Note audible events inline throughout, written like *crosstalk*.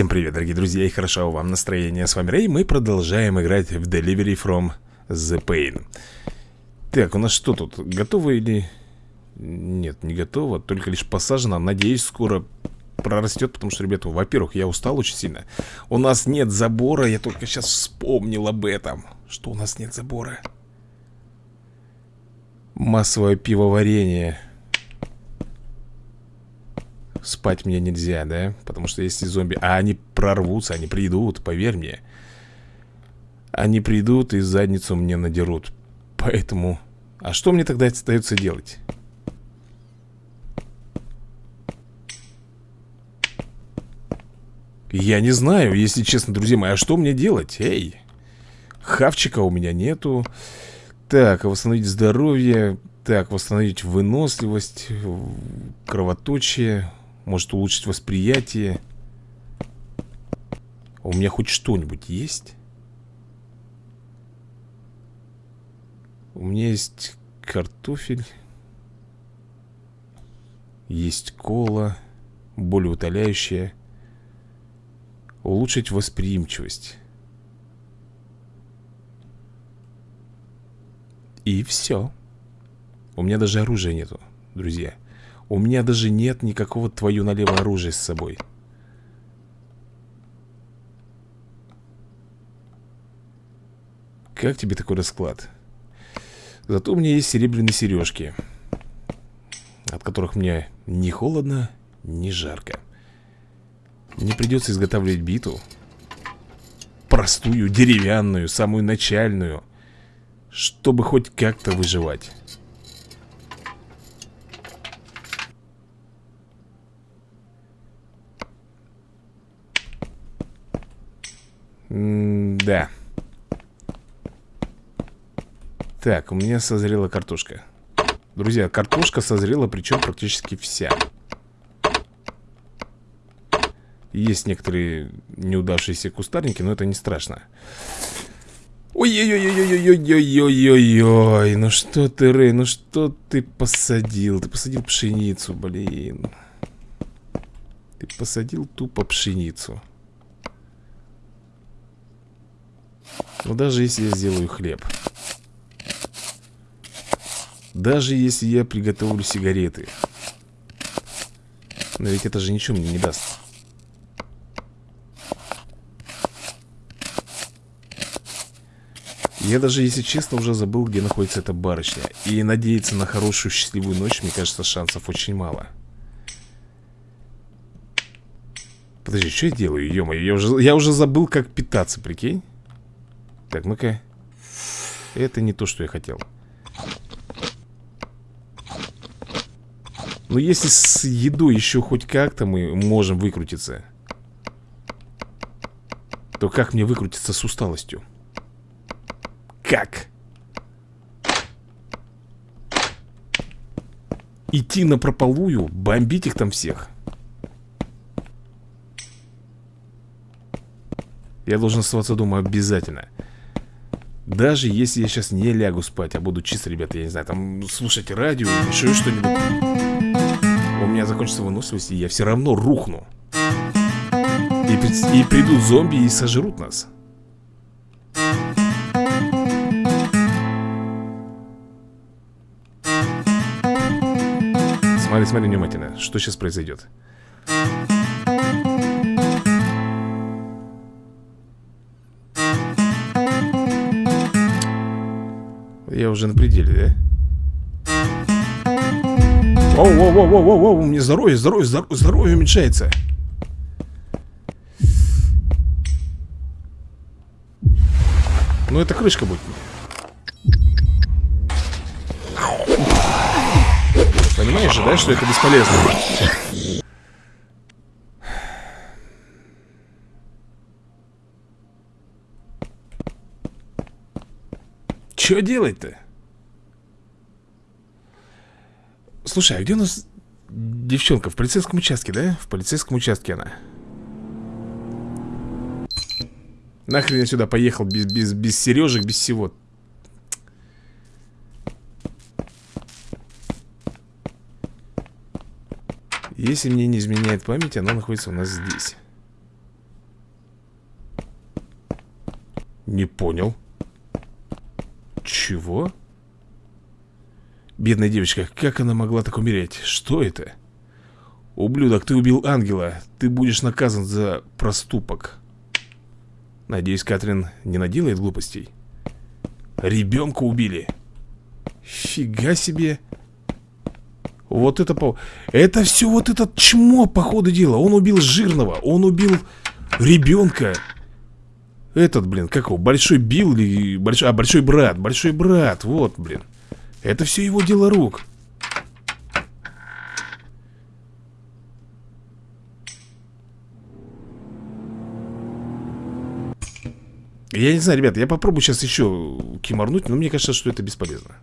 Всем привет, дорогие друзья, и хорошо вам настроение. С вами Рэй, мы продолжаем играть в Delivery from the Pain. Так, у нас что тут? Готово или... Нет, не готово, только лишь посажено. Надеюсь, скоро прорастет, потому что, ребята, во-первых, я устал очень сильно. У нас нет забора, я только сейчас вспомнил об этом. Что у нас нет забора? Массовое пивоварение. Спать мне нельзя, да? Потому что если зомби... А они прорвутся, они придут, поверь мне. Они придут и задницу мне надерут. Поэтому... А что мне тогда остается делать? Я не знаю, если честно, друзья мои, а что мне делать? Эй, хавчика у меня нету. Так, восстановить здоровье. Так, восстановить выносливость, кровоточие. Может улучшить восприятие. У меня хоть что-нибудь есть? У меня есть картофель Есть кола Более утоляющая. Улучшить восприимчивость. И все У меня даже оружия нету, друзья у меня даже нет никакого твою налево оружия с собой. Как тебе такой расклад? Зато у меня есть серебряные сережки От которых мне не холодно, не жарко Мне придется изготавливать биту Простую, деревянную, самую начальную Чтобы хоть как-то выживать Да. Так, у меня созрела картошка. Друзья, картошка созрела, причем практически вся. Есть некоторые неудавшиеся кустарники, но это не страшно. Ой-ой-ой-ой-ой-ой-ой-ой-ой, ну что ты, Рэй, ну что ты посадил? Ты посадил пшеницу, блин. Ты посадил тупо пшеницу. Но даже если я сделаю хлеб. Даже если я приготовлю сигареты. Но ведь это же ничего мне не даст. Я даже, если честно, уже забыл, где находится эта барышня. И надеяться на хорошую счастливую ночь, мне кажется, шансов очень мало. Подожди, что я делаю, ё я уже, я уже забыл, как питаться, прикинь так, ну-ка Это не то, что я хотел Но если с едой еще хоть как-то мы можем выкрутиться То как мне выкрутиться с усталостью? Как? Идти на прополую, бомбить их там всех Я должен оставаться дома обязательно даже если я сейчас не лягу спать, а буду чисто, ребята, я не знаю, там слушать радио, еще что-нибудь. У меня закончится выносливость, и я все равно рухну. И, и придут зомби и сожрут нас. Смотри, смотри внимательно, что сейчас произойдет Уже на пределе, да? Воу, воу, воу, воу, воу, воу, у меня здоровье, здоровье, здоровье, здоровье уменьшается. Ну, это крышка будет. Понимаешь же, да, что это бесполезно? Что делать-то? Слушай, а где у нас девчонка? В полицейском участке, да? В полицейском участке она. Нахрен я сюда поехал без, без, без сережек, без всего. Если мне не изменяет память, она находится у нас здесь. Не понял. Чего? Бедная девочка, как она могла так умереть? Что это? Ублюдок, ты убил ангела. Ты будешь наказан за проступок. Надеюсь, Катрин не наделает глупостей. Ребенка убили. Фига себе. Вот это по... Это все вот этот чмо, по ходу дела. Он убил жирного, он убил ребенка Этот, блин, как его, Большой Билл или... Большой... А, Большой Брат, Большой Брат, вот, блин Это все его дело рук Я не знаю, ребят, я попробую сейчас еще киморнуть, но мне кажется, что это бесполезно.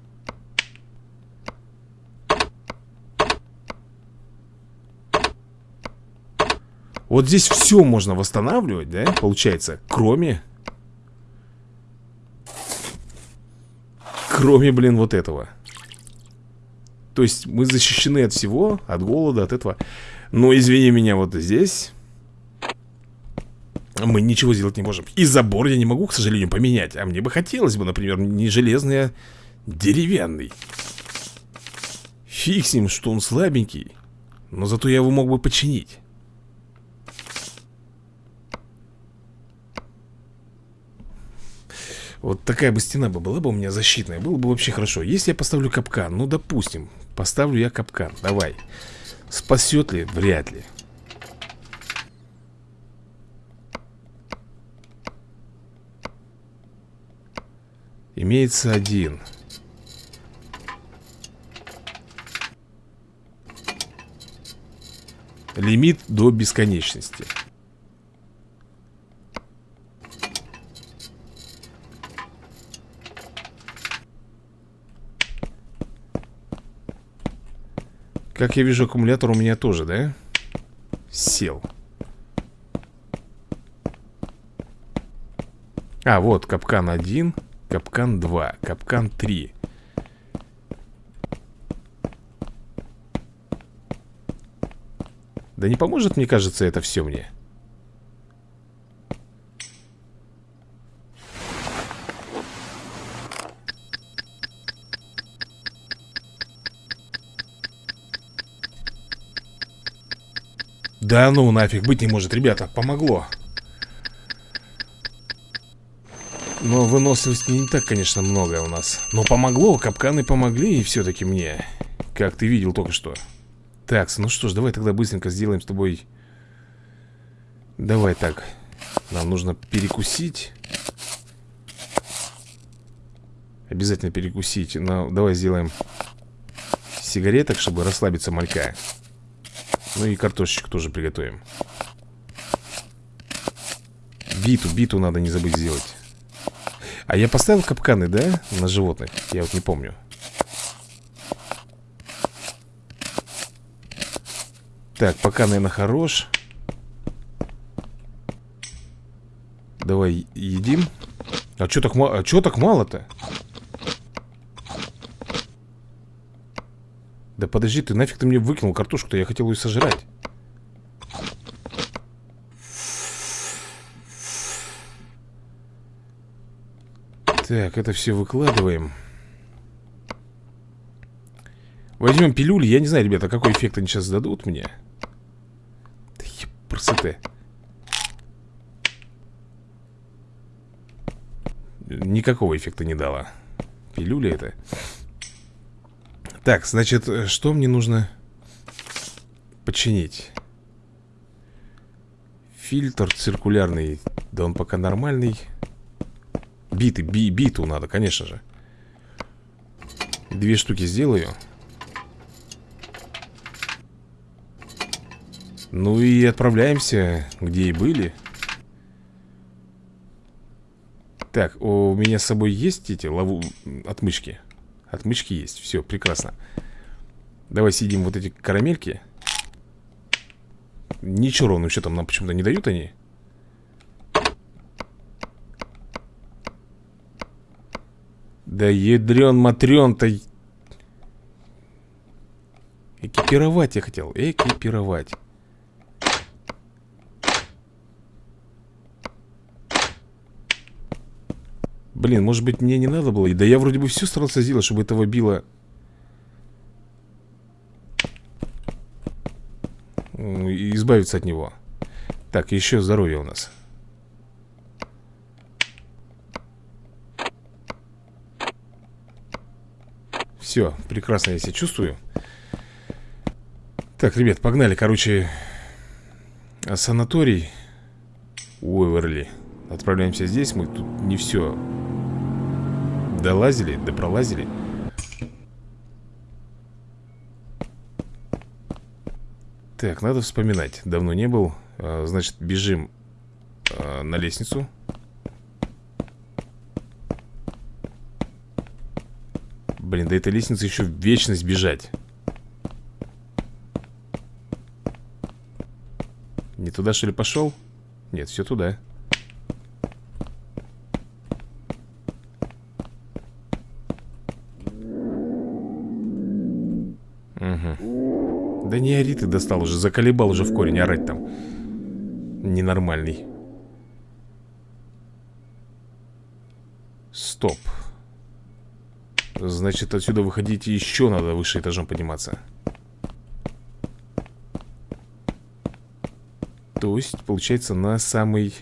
Вот здесь все можно восстанавливать, да, получается, кроме... Кроме, блин, вот этого. То есть мы защищены от всего, от голода, от этого. Но, извини меня, вот здесь мы ничего сделать не можем. И забор я не могу, к сожалению, поменять. А мне бы хотелось бы, например, не железный, а деревянный. Фиг с ним, что он слабенький. Но зато я его мог бы починить. Вот такая бы стена бы была бы у меня защитная Было бы вообще хорошо. Если я поставлю капкан, ну допустим Поставлю я капкан, давай. Спасет ли? Вряд ли. Имеется один. Лимит до бесконечности Как я вижу, аккумулятор у меня тоже, да? Сел. А, вот, капкан один Капкан 2, капкан 3 Да не поможет, мне кажется, это все мне Да ну нафиг, быть не может, ребята, помогло. Но выносливости не так, конечно, много у нас. Но помогло, капканы помогли и все-таки мне. Как ты видел только что. Так, ну что ж, давай тогда быстренько сделаем с тобой. Давай так. Нам нужно перекусить. Обязательно перекусить. Но давай сделаем Сигареток, чтобы расслабиться малька Ну и картошечку тоже приготовим Биту, биту надо не забыть сделать а я поставил капканы, да? На животных? Я вот не помню. Так, пока, наверное, хорош. Давай едим. А что так, а чё так мало-то? Да подожди, ты нафиг ты мне выкинул картошку-то? Я хотел ее сожрать. Так, это все выкладываем. Возьмем пилюли. Я не знаю, ребята, какой эффект они сейчас дадут мне. Да еб, Никакого эффекта не дала. Пилюля это Так, значит, что мне нужно Починить? Фильтр циркулярный Да он пока нормальный. Биты, би, биту надо, конечно же. Две штуки сделаю. Ну и отправляемся, где и были. Так, у меня с собой есть эти лову... отмычки? Отмычки есть, все, прекрасно Давай съедим вот эти карамельки Ничего ровным счетом нам почему-то не дают они Да ядрен-матрен-то... Экипировать я хотел. Экипировать. Блин, может быть мне не надо было? Да я вроде бы все старался сделать, чтобы этого било Избавиться от него. Так, еще здоровье у нас. Все, прекрасно я себя чувствую. Так, ребят, погнали, короче. Санаторий Уэверли. Отправляемся здесь, мы тут не все Долазили, допролазили Так, надо вспоминать. Давно не был. А, Значит, бежим а, на лестницу. Блин, до этой лестницы еще вечность бежать. Не туда, что ли, пошел? Нет, все туда Угу Да не ори ты достал уже, заколебал уже в корень орать там. Ненормальный. Стоп. Значит, отсюда выходить еще надо выше этажом подниматься. То есть, получается, на самый...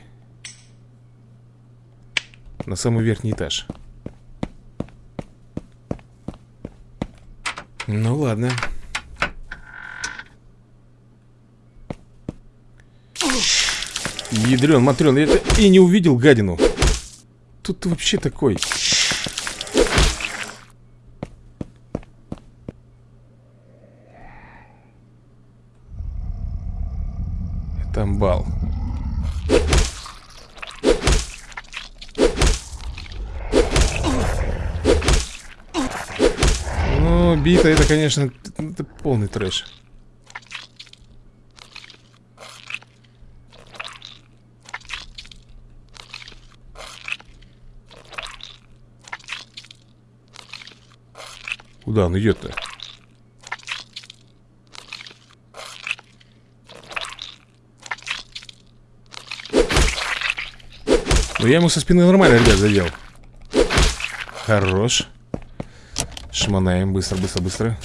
На самый верхний этаж. Ну ладно Ядрен, матрен, я это и не увидел гадину Тут вообще такой Там бал. Ну, бита это, конечно, это полный трэш. Куда он идет-то? Ну я ему со спины нормально, ребят, задел. Хорош. Шманаем, быстро, быстро, быстро.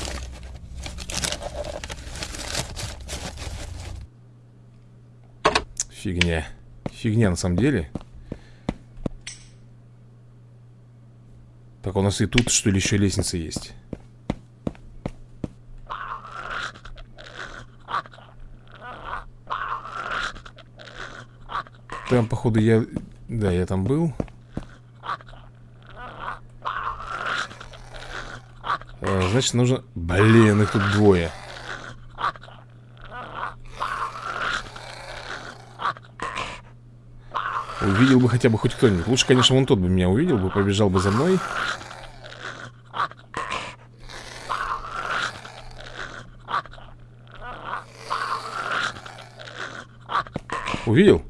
Фигня. Фигня на самом деле. Так, у нас и тут, что ли, еще лестница есть Там, походу, я да, я там был. А, значит, нужно... Блин, их тут двое. Увидел бы хотя бы хоть кто-нибудь. Лучше, конечно, вон тот бы меня увидел бы, побежал бы за мной. Увидел?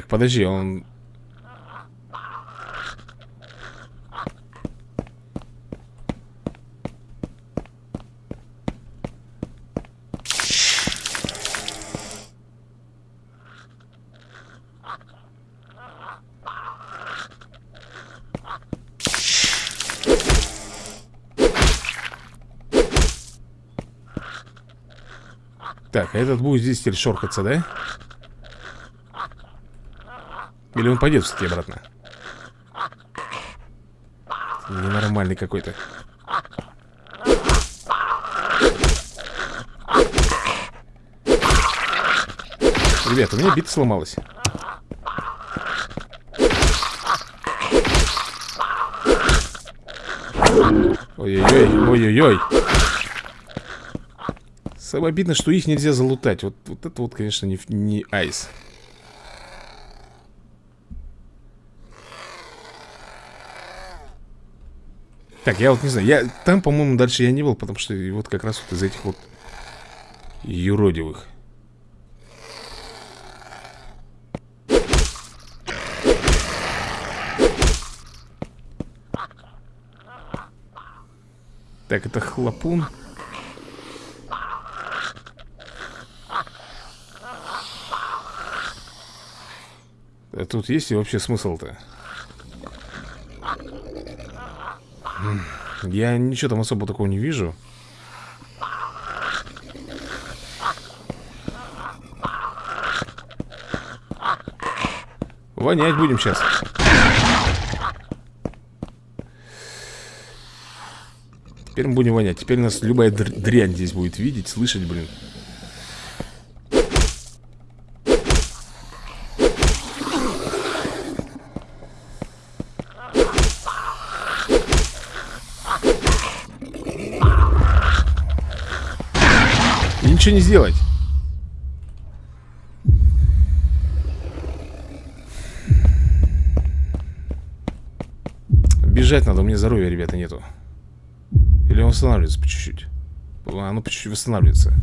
Так, подожди, он... Так, а этот будет здесь теперь шоркаться, да? Или он пойдет все-таки обратно? Ненормальный какой-то. Ребята, у меня бита сломалась. Ой-ой-ой, ой-ой-ой. Самое обидно, что их нельзя залутать. Вот, вот это вот, конечно, не, не айс. Так, я вот не знаю, я там, по-моему, дальше я не был, потому что вот как раз вот из этих вот юродивых. Так, это хлопун. А тут есть и вообще смысл-то? Я ничего там особо такого не вижу. Вонять будем сейчас. Теперь мы будем вонять. Теперь нас любая дрянь здесь будет видеть, слышать, блин. Ничего не сделать. Бежать надо, у меня здоровья, ребята, нету. Или он восстанавливается по чуть-чуть? Оно по чуть-чуть восстанавливается.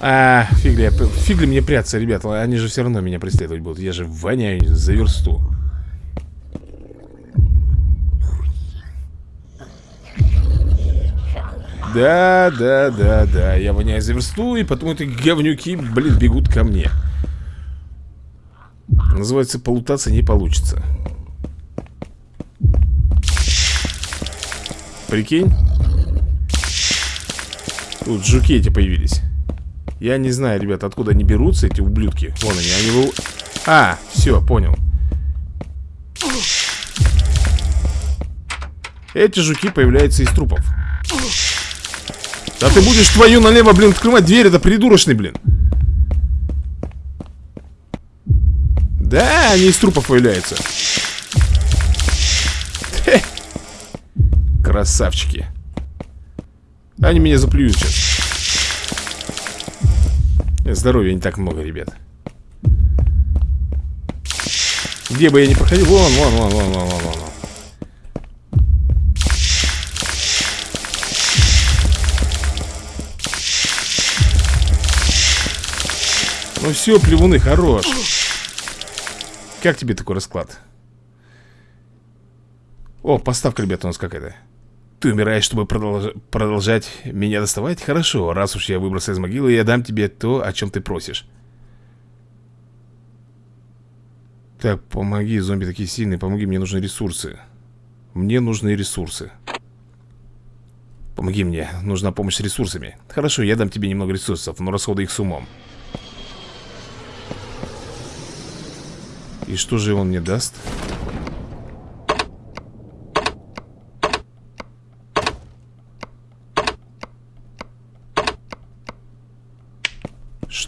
А, фиг ли, фиг мне прятаться, ребята Они же все равно меня преследовать будут Я же воняю за версту. Да, да, да, да Я воняю за версту И потом эти говнюки, блин, бегут ко мне. Называется, полутаться не получится Прикинь? Тут жуки эти появились я не знаю, ребят, откуда они берутся, эти ублюдки. Вон они, они был... А, все, понял. Эти жуки появляются из трупов. Да ты будешь твою налево, блин, открывать дверь, это придурочный, блин. Да, они из трупов появляются. Красавчики. Они меня заплюют сейчас Здоровья не так много, ребят Где бы я ни проходил Вон, вон, вон, вон, вон, вон, вон. Ну все, плевуны, хорош. Как тебе такой расклад? О, поставка, ребята, у нас какая-то ты умираешь, чтобы продолж... продолжать меня доставать? Хорошо, раз уж я выбрался из могилы, я дам тебе то, о чем ты просишь. Так, помоги, зомби такие сильные, помоги, мне нужны ресурсы. Мне нужны ресурсы. Помоги мне, нужна помощь с ресурсами. Хорошо, я дам тебе немного ресурсов, но расходы их с умом. И что же он мне даст?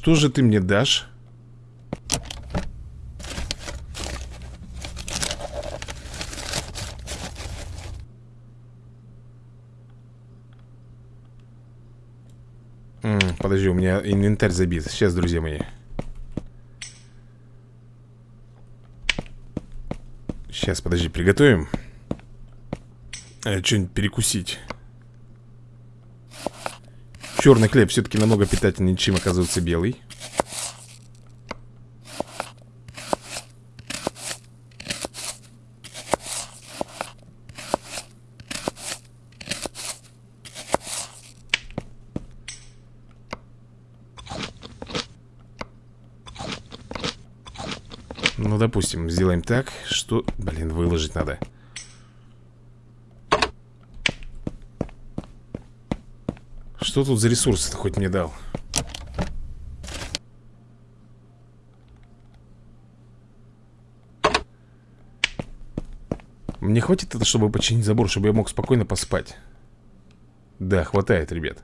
Что же ты мне дашь? Подожди, у меня инвентарь забит. Сейчас, друзья мои. Сейчас, подожди, приготовим. Э, Что-нибудь перекусить. Черный хлеб все-таки намного питательнее, чем оказывается белый. Ну, допустим, сделаем так, что... Блин, выложить надо Что тут за ресурсы-то хоть мне дал? Мне хватит это, чтобы починить забор, чтобы я мог спокойно поспать? Да, хватает, ребят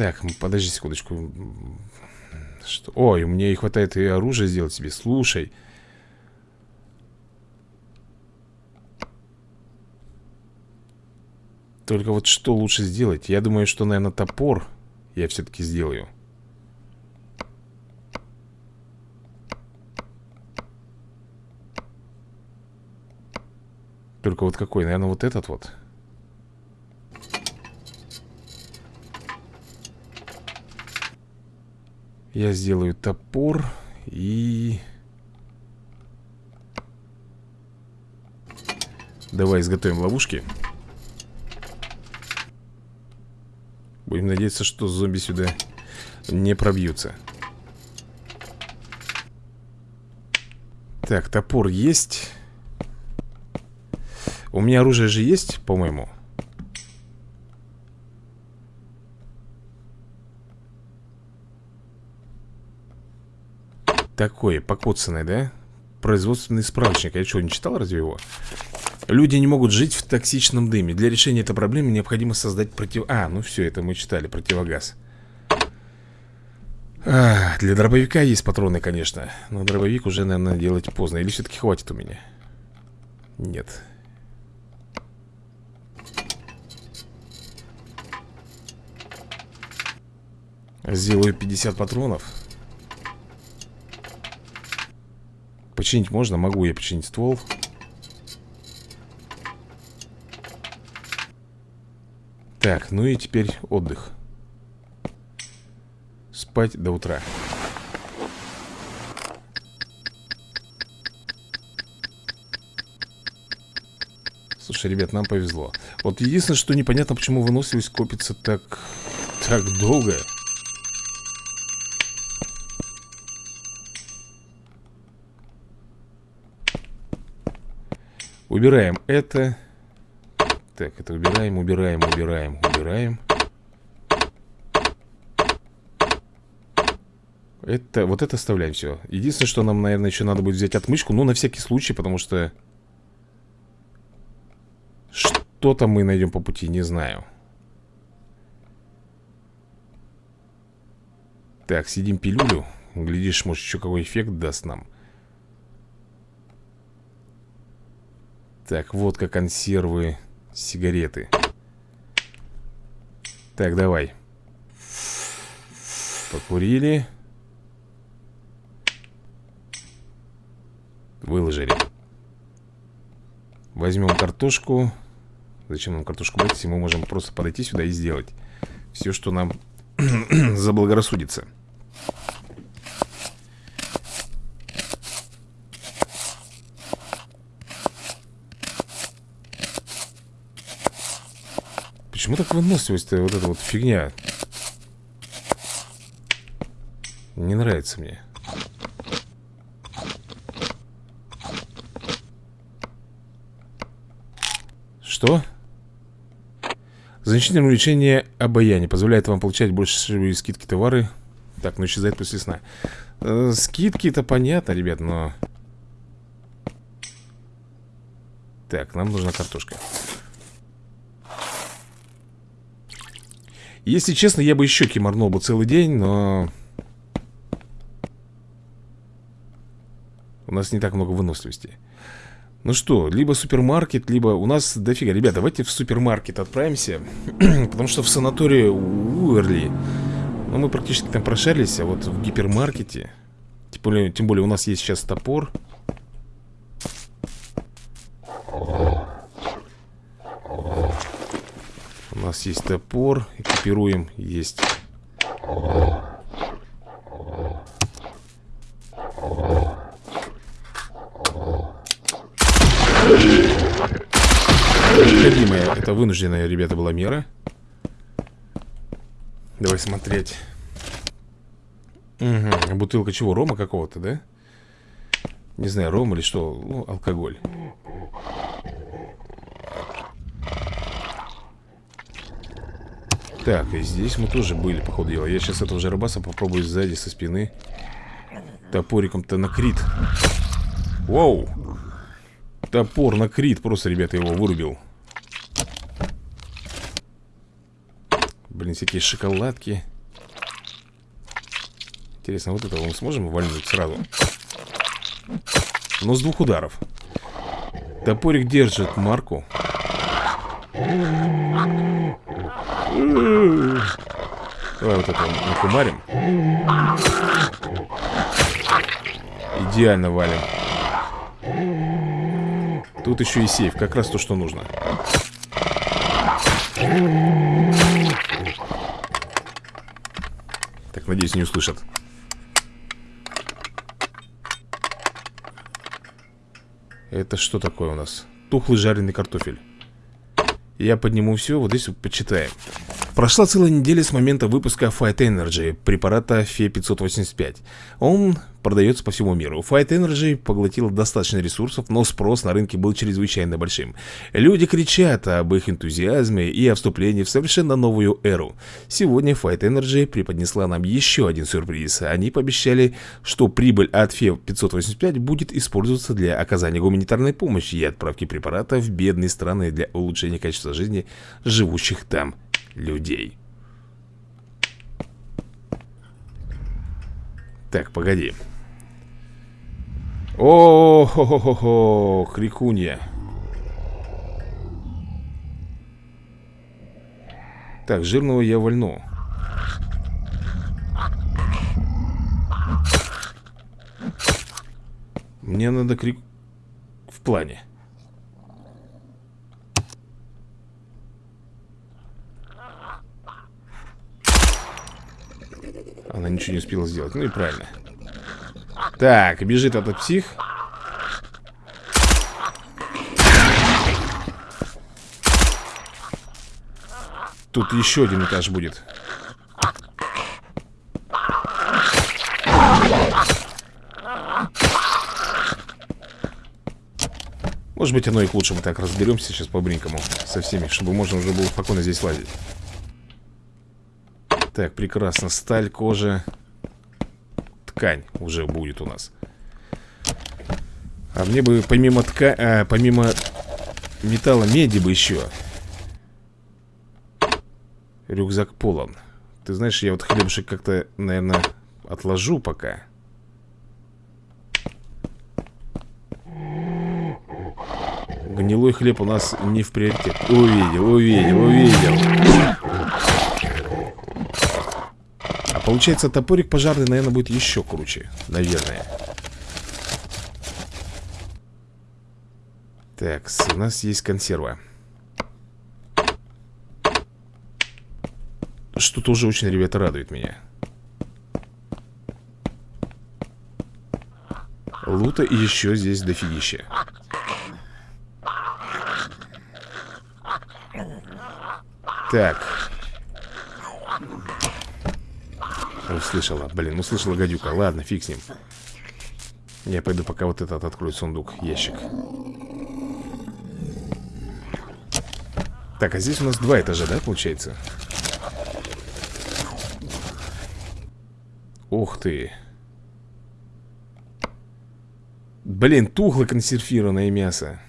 Так, подожди секундочку Что? Ой, мне и хватает и оружия сделать себе Слушай Только вот что лучше сделать? Я думаю, что, наверное, топор я все-таки сделаю. Только вот какой? Наверное, вот этот вот. Я сделаю топор и... Давай изготовим ловушки. Будем надеяться, что зомби сюда не пробьются. Так, топор есть. У меня оружие же есть, по-моему. Такое, покоцанное, да? Производственный справочник. Я что, не читал разве его? Люди не могут жить в токсичном дыме. Для решения этой проблемы необходимо создать против... А, ну все, это мы читали, противогаз. А, для дробовика есть патроны, конечно. Но дробовик уже, наверное, делать поздно. Или все-таки хватит у меня? Нет. Сделаю 50 патронов. Починить можно? Могу я починить ствол. Так, ну и теперь отдых. Спать до утра. Слушай, ребят, нам повезло. Вот единственное, что непонятно, почему выносливость копится так... Так долго Убираем это. Так, это убираем, убираем, убираем, убираем. Это, вот это оставляем все. Единственное, что нам, наверное, еще надо будет взять отмычку. Ну, на всякий случай, потому что... Что-то мы найдем по пути, не знаю. Так, сидим пилюлю. Глядишь, может, еще какой эффект даст нам. Так, водка, консервы, сигареты. Так, давай. Покурили. Выложили. Возьмем картошку. Зачем нам картошку брать, если мы можем просто подойти сюда и сделать Все, что нам *clears throat* заблагорассудится Почему так выносливость-то вот эта вот фигня? Не нравится мне. Что? Значительное увеличение обаяния позволяет вам получать больше скидки товары. Так, ну исчезает после сна. Э, скидки это понятно, ребят, но... Так, нам нужна картошка. Если честно, я бы еще киморнул бы целый день, но... У нас не так много выносливости. Ну что, либо супермаркет, либо... У нас дофига. Ребята, давайте в супермаркет отправимся. *clears throat* Потому что в санатории Уэрли... Ну, мы практически там прошарились, а вот в гипермаркете... Тем более, тем более у нас есть сейчас топор. У нас есть топор Экипируем, есть Необходимая, это вынужденная, ребята, была мера Давай смотреть угу. Бутылка чего? Рома какого-то, да? Не знаю, ром или что Ну, алкоголь Так, и здесь мы тоже были, походу дела. Я сейчас этого же рыбаса попробую сзади, со спины. Топориком-то на крит. Топор на крит, просто, ребята, его вырубил. Блин, всякие шоколадки. Интересно, вот этого мы сможем вальнуть сразу? Но с двух ударов. Топорик держит марку Давай вот это накумарим. Идеально валим. Тут еще и сейф, как раз то, что нужно. Так, надеюсь, не услышат. Это что такое у нас? Тухлый жареный картофель Я подниму все, вот здесь вот почитаем Прошла целая неделя с момента выпуска Fight Energy, препарата Фе-585. Он продается по всему миру. Fight Energy поглотил достаточно ресурсов, но спрос на рынке был чрезвычайно большим. Люди кричат об их энтузиазме и о вступлении в совершенно новую эру. Сегодня Fight Energy преподнесла нам еще один сюрприз. Они пообещали, что прибыль от Фе-585 будет использоваться для оказания гуманитарной помощи и отправки препарата в бедные страны для улучшения качества жизни живущих там людей. Так, погоди. О, хо хо хо хо крикунья. Так, жирного я вольну. Мне надо крик... В плане. Она ничего не успела сделать. Ну и правильно. Так, бежит этот псих. Тут еще один этаж будет. Может быть, оно и к лучшему. Так, разберемся сейчас по-бринкому со всеми, чтобы можно уже было спокойно здесь лазить. Так, прекрасно. Сталь, кожа. Ткань уже будет у нас. А мне бы помимо ткани, а, помимо металла меди бы еще. Рюкзак полон. Ты знаешь, я вот хлебушек как-то, наверное, отложу пока. Гнилой хлеб у нас не в приоритет. Увидел, увидел, увидел. Получается, топорик пожарный, наверное, будет еще круче. Наверное. Так, у нас есть консерва. Что тоже очень, ребята, радует меня. Лута еще здесь дофигища. Так. Услышала, блин, услышала гадюка. Ладно, фиг с ним. Я пойду пока вот этот открою сундук, ящик. Так, а здесь у нас два этажа, да, получается? Ух ты. Блин, тухло консервированное мясо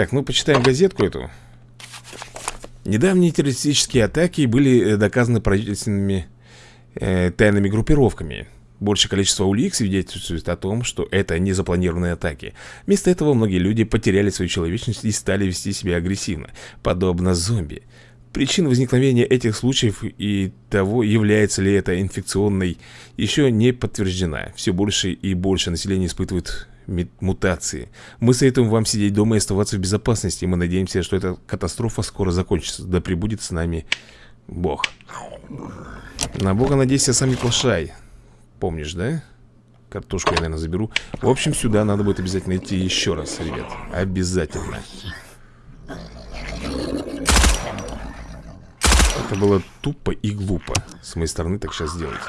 Так, ну почитаем газетку эту. Недавние террористические атаки были э, доказаны правительственными э, тайными группировками. Большее количество улик свидетельствует о том, что это не запланированные атаки. Вместо этого многие люди потеряли свою человечность и стали вести себя агрессивно Подобно зомби. Причина возникновения этих случаев и того, является ли это инфекционной, еще не подтверждена. Все больше и больше населения испытывает мутации. Мы советуем вам сидеть дома и оставаться в безопасности. Мы надеемся, что эта катастрофа скоро закончится. Да пребудет с нами Бог. На Бога надейся, сам не плашай. Помнишь, да? Картошку я, наверное, заберу. В общем, сюда надо будет обязательно идти еще раз, ребят. Обязательно. Это было тупо и глупо с моей стороны так сейчас сделать.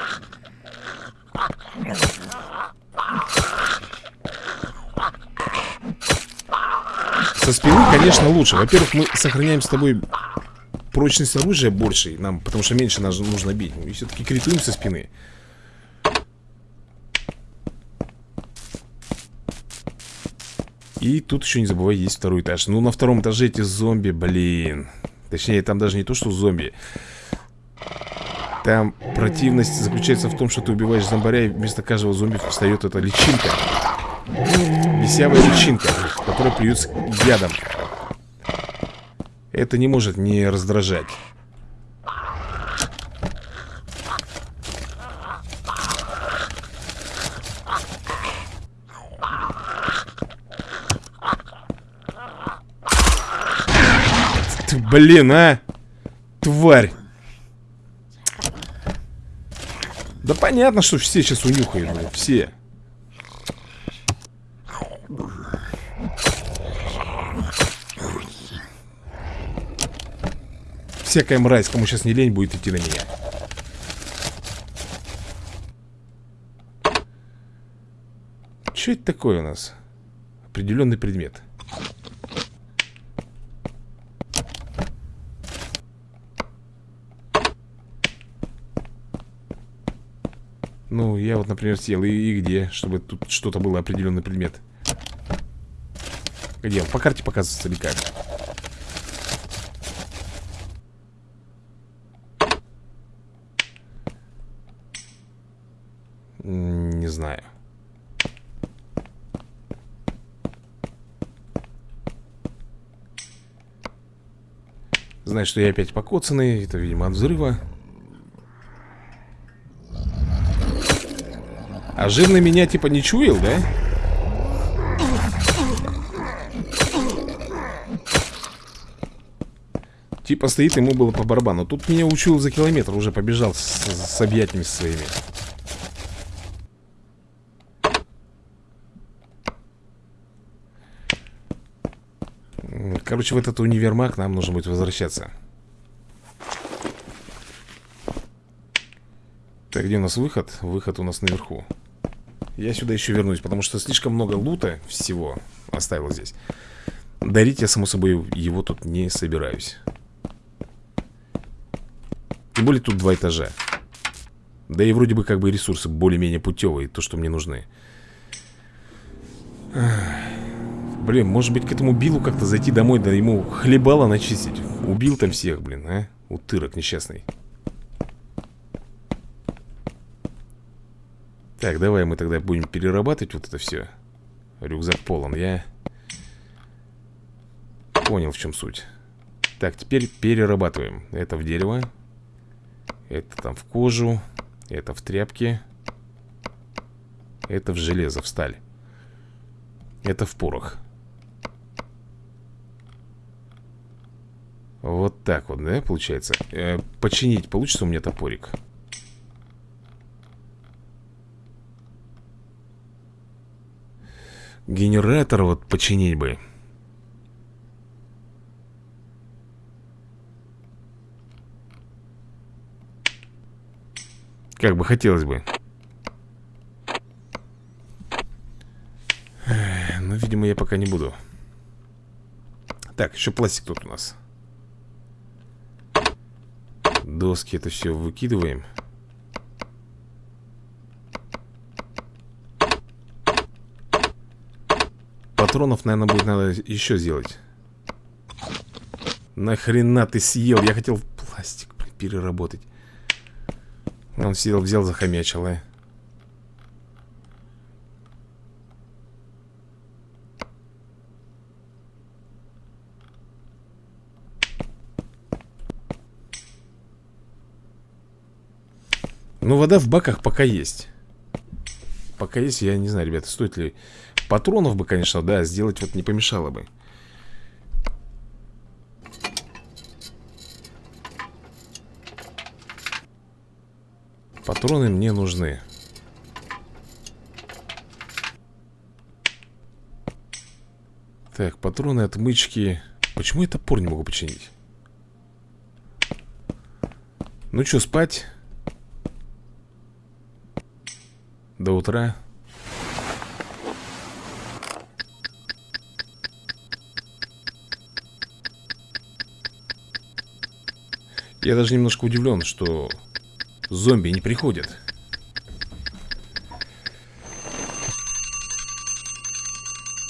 Со спины, конечно, лучше. Во-первых, мы сохраняем с тобой прочность оружия больше нам, Потому что меньше нас нужно бить. И все-таки критуем со спины. И тут еще не забывай, есть второй этаж. Ну, на втором этаже эти зомби, блин. Точнее, там даже не то, что зомби. Там противность заключается в том, что ты убиваешь зомбаря, и вместо каждого зомби встает эта личинка. Висявая личинка, которая плюется ядом. Это не может не раздражать. Блин, а! Тварь! Да понятно, что все сейчас унюхают, блин, все. Всякая мразь, кому сейчас не лень, будет идти на меня. Что это такое у нас? Определенный предмет. Ну, я вот, например, съел. И, и где? Чтобы тут что-то было определенный предмет. Где? По карте показывается или как? Не знаю. Знаю, что я опять покоцанный. Это, видимо, от взрыва. А жирный меня типа не чуял, да? Типа стоит, ему было по барабану Тут меня учил за километр, уже побежал с, с объятиями своими Короче, в этот универмаг нам нужно будет возвращаться Так, где у нас выход? Выход у нас наверху я сюда еще вернусь, потому что слишком много лута всего оставил здесь. Дарить я, само собой, его тут не собираюсь. Тем более тут два этажа. Да и вроде бы как бы ресурсы более-менее путевые, то, что мне нужны. Блин, может быть к этому Биллу как-то зайти домой, да ему хлебало начистить. Убил там всех, блин, а? Утырок несчастный. Так, давай мы тогда будем перерабатывать вот это все Рюкзак полон, я Понял, в чем суть. Так, теперь перерабатываем. Это в дерево. Это там в кожу. Это в тряпки. Это в железо, в сталь. Это в порох Вот так вот, да, получается э, Починить получится у меня топорик Генератор вот починить бы. Как бы хотелось бы. Но, видимо, я пока не буду. Так, еще пластик тут у нас. Доски это все выкидываем. патронов, наверное, будет надо еще сделать. Нахрена ты съел? Я хотел пластик переработать. Он сидел, взял, захомячил, а. Ну, вода в баках пока есть. Пока есть, я не знаю, ребята, стоит ли Патронов бы, конечно, да, сделать вот не помешало бы Патроны мне нужны Так, патроны, отмычки Почему я топор не могу починить? Ну что, спать? До утра Я даже немножко удивлен, что зомби не приходят.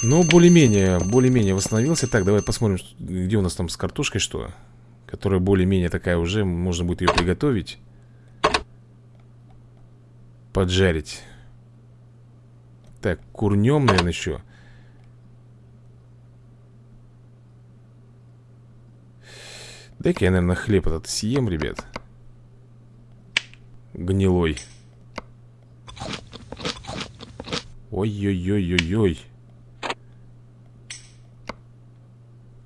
Но более-менее, более-менее восстановился. Так, давай посмотрим, где у нас там с картошкой что. Которая более-менее такая уже, можно будет ее приготовить. Поджарить Так, курнем, наверное, еще Дай-ка я, наверное, хлеб этот съем, ребят. Гнилой. Ой-ой-ой-ой-ой.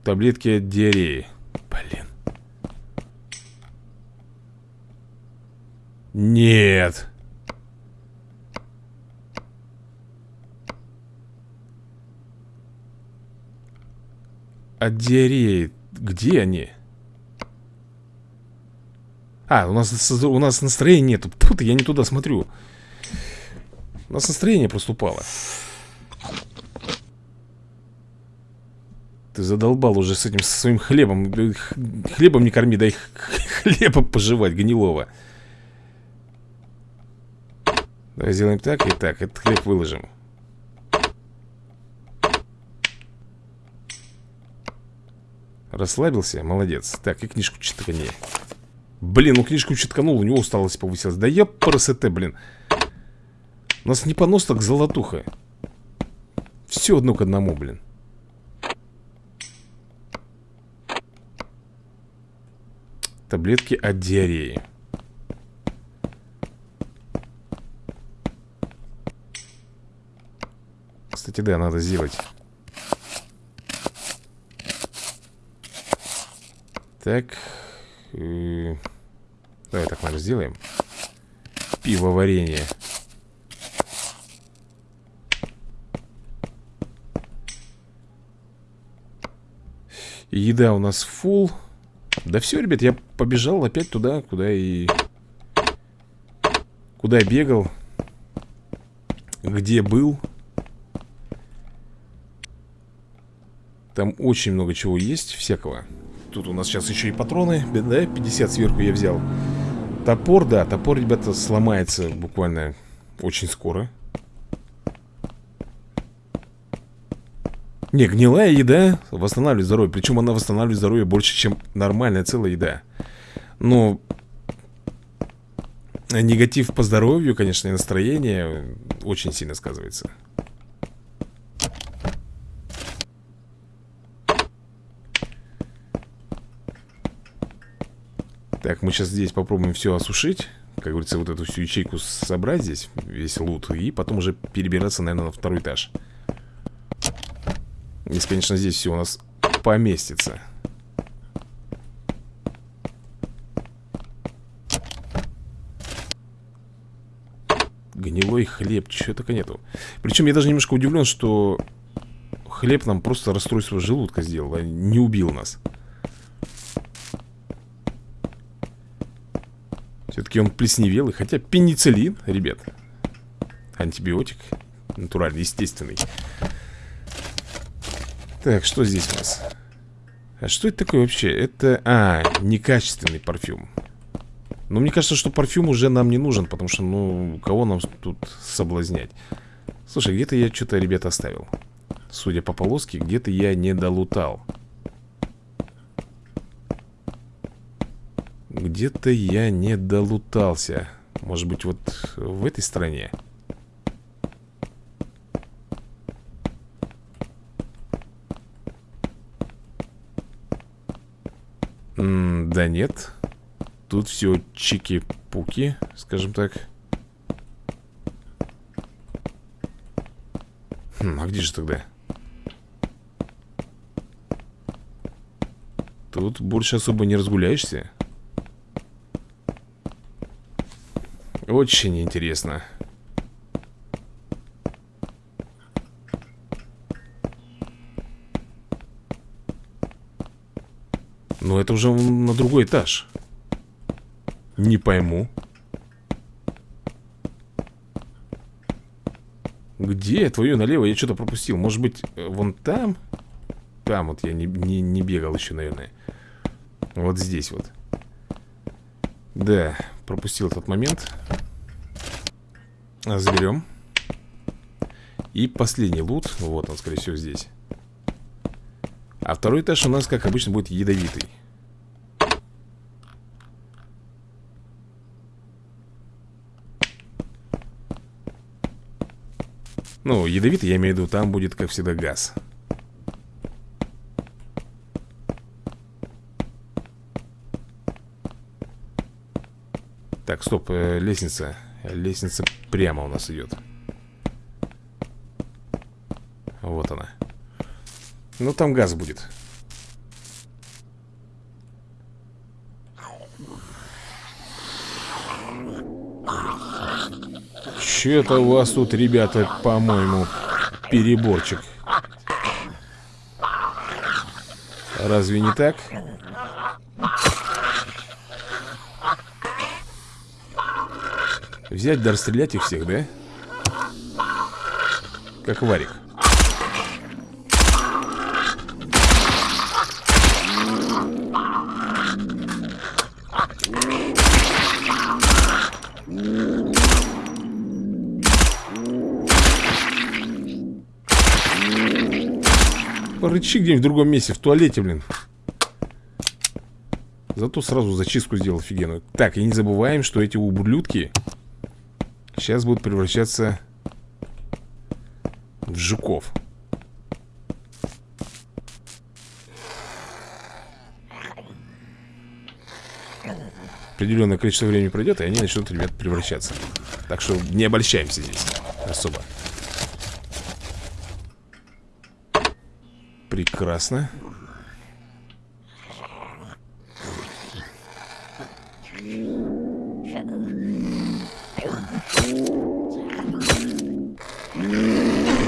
Таблетки от диареи. Блин. Нет От диареи Где они? А, у нас, у нас настроения нету. Тут я не туда смотрю. У нас настроение просто Ты задолбал уже с этим со своим хлебом. Хлебом не корми, дай *laughs* хлеба пожевать гнилого. Давай сделаем так и так. Этот хлеб выложим Расслабился? Молодец. Так, и книжку читкани. Блин, ну книжку читканул, у него усталость повысилась. Да я ПРСТ, блин. У нас не понос, так золотуха. Все одно к одному, блин. Таблетки от диареи. Кстати, да, надо сделать Так. Давай так, наверное, сделаем. Пиво варенье. Еда у нас фул. Да все, ребят, я побежал опять туда, куда и... Куда я бегал. Где был. Там очень много чего есть, всякого. Тут у нас сейчас еще и патроны, да, 50 сверху я взял. Топор, да, топор, ребята, сломается буквально очень скоро. Не, гнилая еда восстанавливает здоровье Причем она восстанавливает здоровье больше, чем нормальная целая еда. Но Негатив по здоровью, конечно, и настроение Очень сильно сказывается Так, мы сейчас здесь попробуем все осушить. Как говорится, вот эту всю ячейку собрать здесь Весь лут И потом уже перебираться, наверное, на второй этаж. Если, конечно, здесь все у нас поместится. Гнилой хлеб, чего только нету Причем я даже немножко удивлен, что Хлеб нам просто расстройство желудка сделал, а не убил нас Все-таки он плесневелый Хотя пенициллин, ребят Антибиотик Натуральный, естественный. Так, что здесь у нас? А что это такое вообще? Это, а, некачественный парфюм. Но мне кажется, что парфюм уже нам не нужен Потому что, ну, кого нам тут соблазнять? Слушай, где-то я что-то, ребята, оставил. Судя по полоске, где-то я не долутал Где-то я не долутался. Может быть вот в этой стране? М Да нет. Тут все чики-пуки, скажем так. Хм, А где же тогда? Тут больше особо не разгуляешься Очень интересно. Но это уже на другой этаж. Не пойму. Где? Твое налево? Я что-то пропустил. Может быть, вон там? Там вот я не, не, не бегал еще, наверное. Вот здесь вот. Да, пропустил этот момент. Заберем. И последний лут. Вот он, скорее всего, здесь. А второй этаж у нас, как обычно, будет ядовитый. Ну, ядовитый, я имею в виду, там будет, как всегда, газ Так, стоп, э, лестница. Лестница прямо у нас идет. Вот она. Ну, там газ будет. Че-то у вас тут, ребята, по-моему, переборчик. Разве не так? Взять да расстрелять их всех, да? Как варик. Рычи где-нибудь в другом месте, в туалете, блин. Зато сразу зачистку сделал офигенную. Так, и не забываем, что эти ублюдки Сейчас будут превращаться в жуков. Определенное количество времени пройдет, и они начнут, ребят, превращаться. Так что не обольщаемся здесь особо. Прекрасно.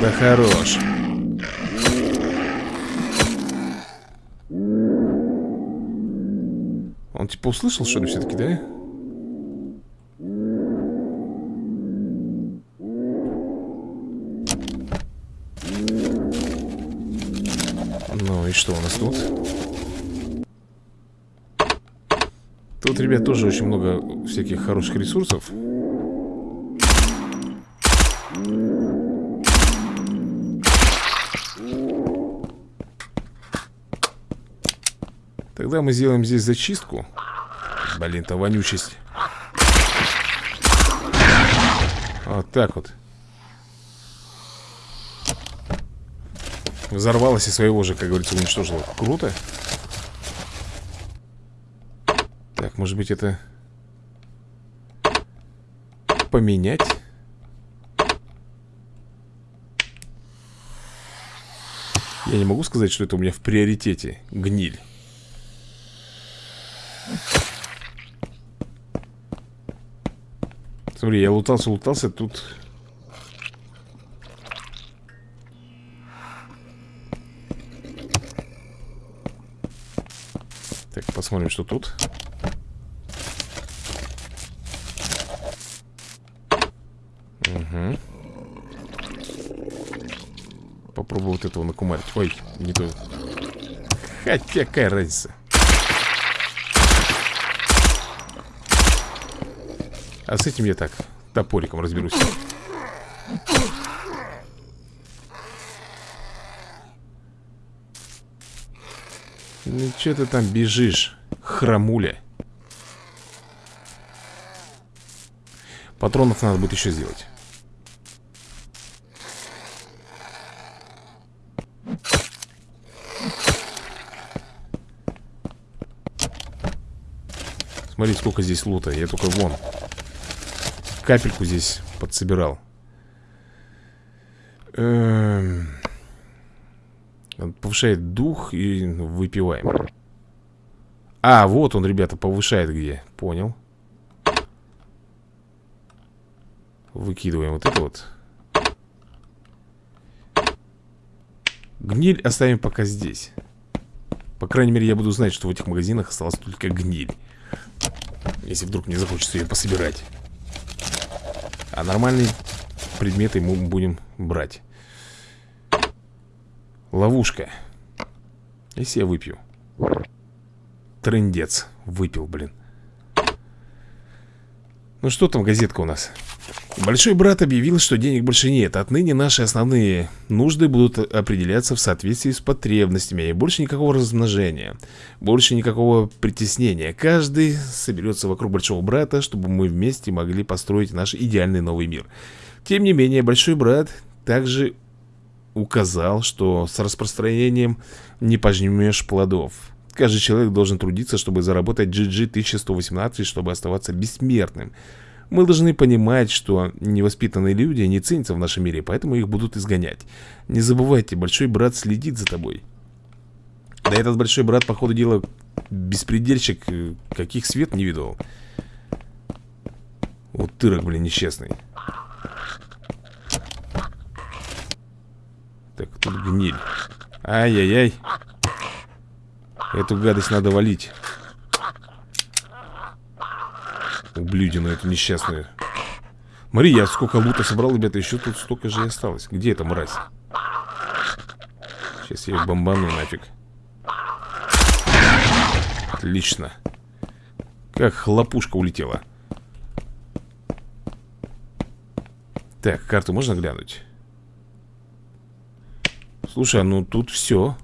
Да хорош. Он типа услышал, что ли, все-таки, да? Ну и что у нас тут? Тут, ребят, тоже очень много всяких хороших ресурсов. Тогда мы сделаем здесь зачистку. Блин-то вонючесть. Вот так вот. Взорвалась и своего же, как говорится, уничтожила. Круто. Так, может быть это... Поменять? Я не могу сказать, что это у меня в приоритете. Гниль. Смотри, я лутался, лутался, тут... Так, посмотрим, что тут. Угу. Попробую вот этого накумарить. Ой, не то. Хотя какая разница. А с этим я так, топориком разберусь. Ну что ты там бежишь, храмуля? Патронов надо будет еще сделать. Смотри, сколько здесь лута Я только вон капельку здесь подсобирал. Эм... Повышает дух и выпиваем. А, вот он, ребята, повышает где. Понял. Выкидываем вот это вот. Гниль оставим пока здесь. По крайней мере, я буду знать, что в этих магазинах осталась только гниль. Если вдруг мне захочется ее пособирать. А нормальные предметы мы будем брать. Ловушка. Если я выпью. Трындец. Выпил, блин. Ну что там газетка у нас? Большой брат объявил, что денег больше нет Отныне наши основные нужды будут определяться в соответствии с потребностями И больше никакого размножения Больше никакого притеснения Каждый соберется вокруг большого брата Чтобы мы вместе могли построить наш идеальный новый мир Тем не менее, большой брат также указал, что с распространением не пожмешь плодов. Каждый человек должен трудиться, чтобы заработать GG 1118, чтобы оставаться бессмертным. Мы должны понимать, что невоспитанные люди не ценятся в нашем мире, поэтому их будут изгонять. Не забывайте, большой брат следит за тобой. Да этот большой брат, по ходу дела, беспредельщик, э, каких свет не видел. Вот тырок, блин, несчастный. Так, тут гниль. Ай-яй-яй. Эту гадость надо валить. Ублюдину эту несчастную. Смотри, я сколько лута собрал, ребята, еще тут столько же и осталось. Где эта мразь? Сейчас я ее бомбану нафиг. Отлично. Как хлопушка улетела. Так, карту можно глянуть? Слушай, а ну тут все.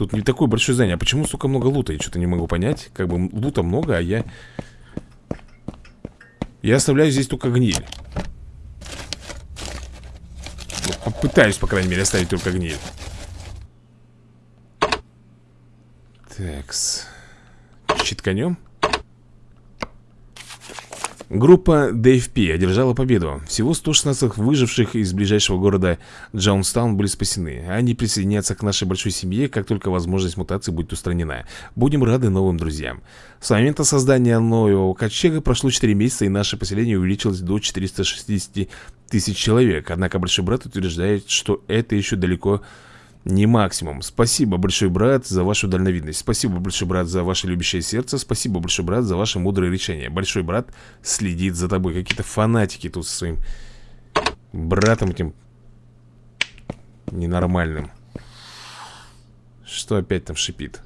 Тут не такое большое здание. А почему столько много лута? Я что-то не могу понять. Как бы лута много, а я... Я оставляю здесь только гниль. Ну, попытаюсь, по крайней мере, оставить только гниль. Такс. Читканем. Группа DFP одержала победу. Всего 116 выживших из ближайшего города Джаунстаун были спасены. Они присоединятся к нашей большой семье, как только возможность мутации будет устранена. Будем рады новым друзьям. С момента создания нового ковчега прошло 4 месяца, и наше поселение увеличилось до 460 тысяч человек. Однако Большой Брат утверждает, что это еще далеко не максимум. Спасибо, большой брат, за вашу дальновидность. Спасибо, большой брат, за ваше любящее сердце. Спасибо, большой брат, за ваше мудрое решение. Большой брат следит за тобой. Какие-то фанатики тут со своим братом этим ненормальным. Что опять там шипит?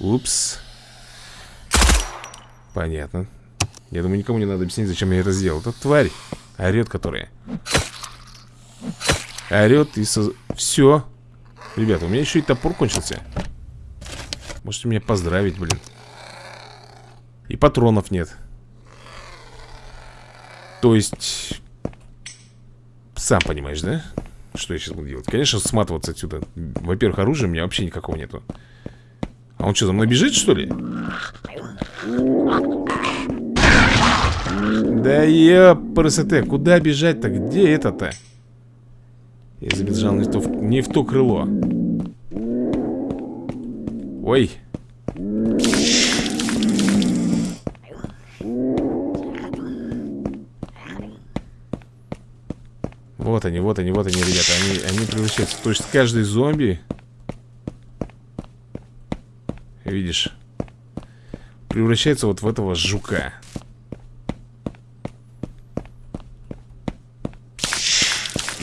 Упс. Понятно. Я думаю, никому не надо объяснить, зачем я это сделал. Это тварь, орет которая. Орет и со... Все. Ребята, у меня еще и топор кончился. Можете меня поздравить, блин. И патронов нет. То есть... Сам понимаешь, да? Что я сейчас буду делать? Конечно, сматываться отсюда. Во-первых, оружия у меня вообще никакого нету. А он что, за мной бежит, что ли? Да ёпрст, куда бежать-то? Где это-то? Я забежал не то, не в то крыло. Ой. Вот они, вот они, вот они, ребята. Они, они превращаются То есть каждый зомби. Видишь? Превращается вот в этого жука.